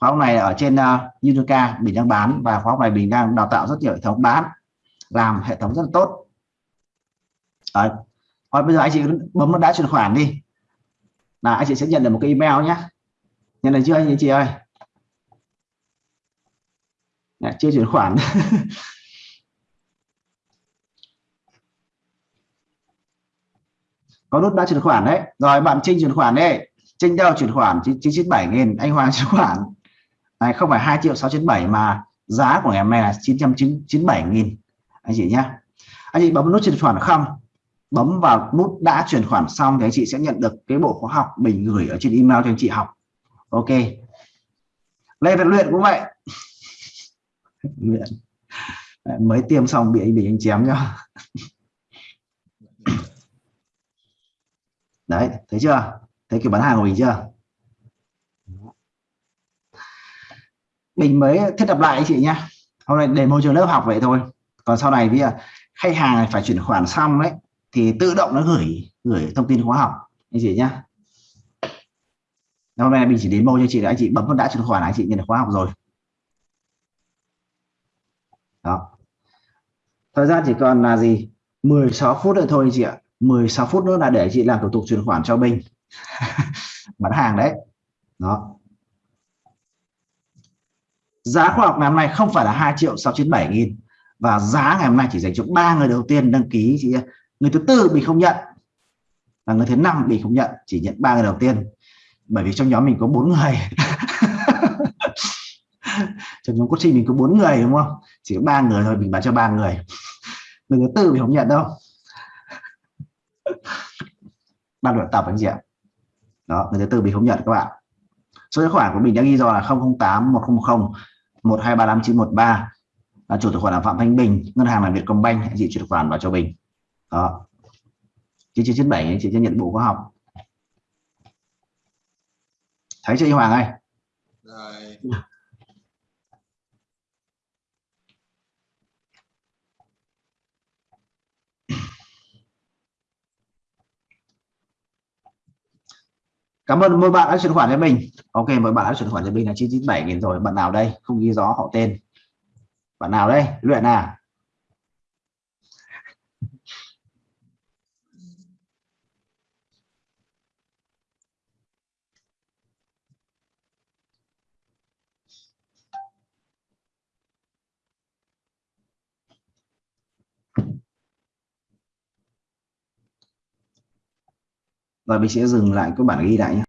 Khóa học này ở trên uh, Unica mình đang bán và khóa học này mình đang đào tạo rất nhiều hệ thống bán làm hệ thống rất là tốt. Đấy. Rồi bây giờ anh chị bấm vào đã chuyển khoản đi. Là anh chị sẽ nhận được một cái email nhé nhận được chưa anh chị ơi? Đã, chưa chuyển khoản. Có nút đã chuyển khoản đấy. Rồi bạn Trinh chuyển khoản đấy trên nhau chuyển khoản 997 nghìn, anh Hoàng chuyển khoản. Này, không phải 2 triệu 697 mà giá của ngày hôm nay là 997 nghìn. Anh chị nhé anh chị bấm nút chuyển khoản không? Bấm vào nút đã chuyển khoản xong thì anh chị sẽ nhận được cái bộ khóa học mình gửi ở trên email cho anh chị học. Ok. Lê Việt Luyện cũng vậy. Luyện. Mới tiêm xong bị anh bị anh chém nhau đấy, thấy chưa? Thấy kiểu bán hàng của mình chưa? Mình mới thiết lập lại anh chị nhá. Hôm nay để môi trường lớp học vậy thôi. Còn sau này bây giờ khách hàng phải chuyển khoản xong đấy thì tự động nó gửi gửi thông tin khóa học anh chị nhá. Hôm nay mình chỉ đến mô cho chị là anh chị bấm vào đã chuyển khoản anh chị nhận được khóa học rồi. Đó. Thời gian chỉ còn là gì? 16 phút nữa thôi anh chị ạ. 16 phút nữa là để chị làm thủ tục chuyển khoản cho mình bán hàng đấy. Đó. Giá khóa học ngày hôm nay không phải là 2 triệu 697 nghìn và giá ngày hôm nay chỉ dành cho ba người đầu tiên đăng ký, chị người thứ tư bị không nhận và người thứ năm bị không nhận, chỉ nhận ba người đầu tiên. Bởi vì trong nhóm mình có bốn người. Trong nhóm coaching mình có bốn người, đúng không? Chỉ có ba người thôi, mình bán cho ba người. Người thứ tư mình không nhận đâu. Ban luyện tập anh chị ạ đó, người thứ tư mình không nhận các bạn. Số tài khoản của mình đã ghi do là 008 100 1235 913 là chủ tài khoản là Phạm Thanh Bình, ngân hàng là Vietcombank hãy chị chuyển khoản vào cho Bình đó. 9997 anh chị sẽ nhận bộ khoa học. Thấy chưa Hoàng ơi? Rồi. Cảm ơn mỗi bạn đã chuyển khoản cho mình. Ok, mỗi bạn đã chuyển khoản cho mình là 997 nghìn rồi. Bạn nào đây? Không ghi rõ họ tên. Bạn nào đây? Luyện à? Và mình sẽ dừng lại cái bản ghi lại nhé.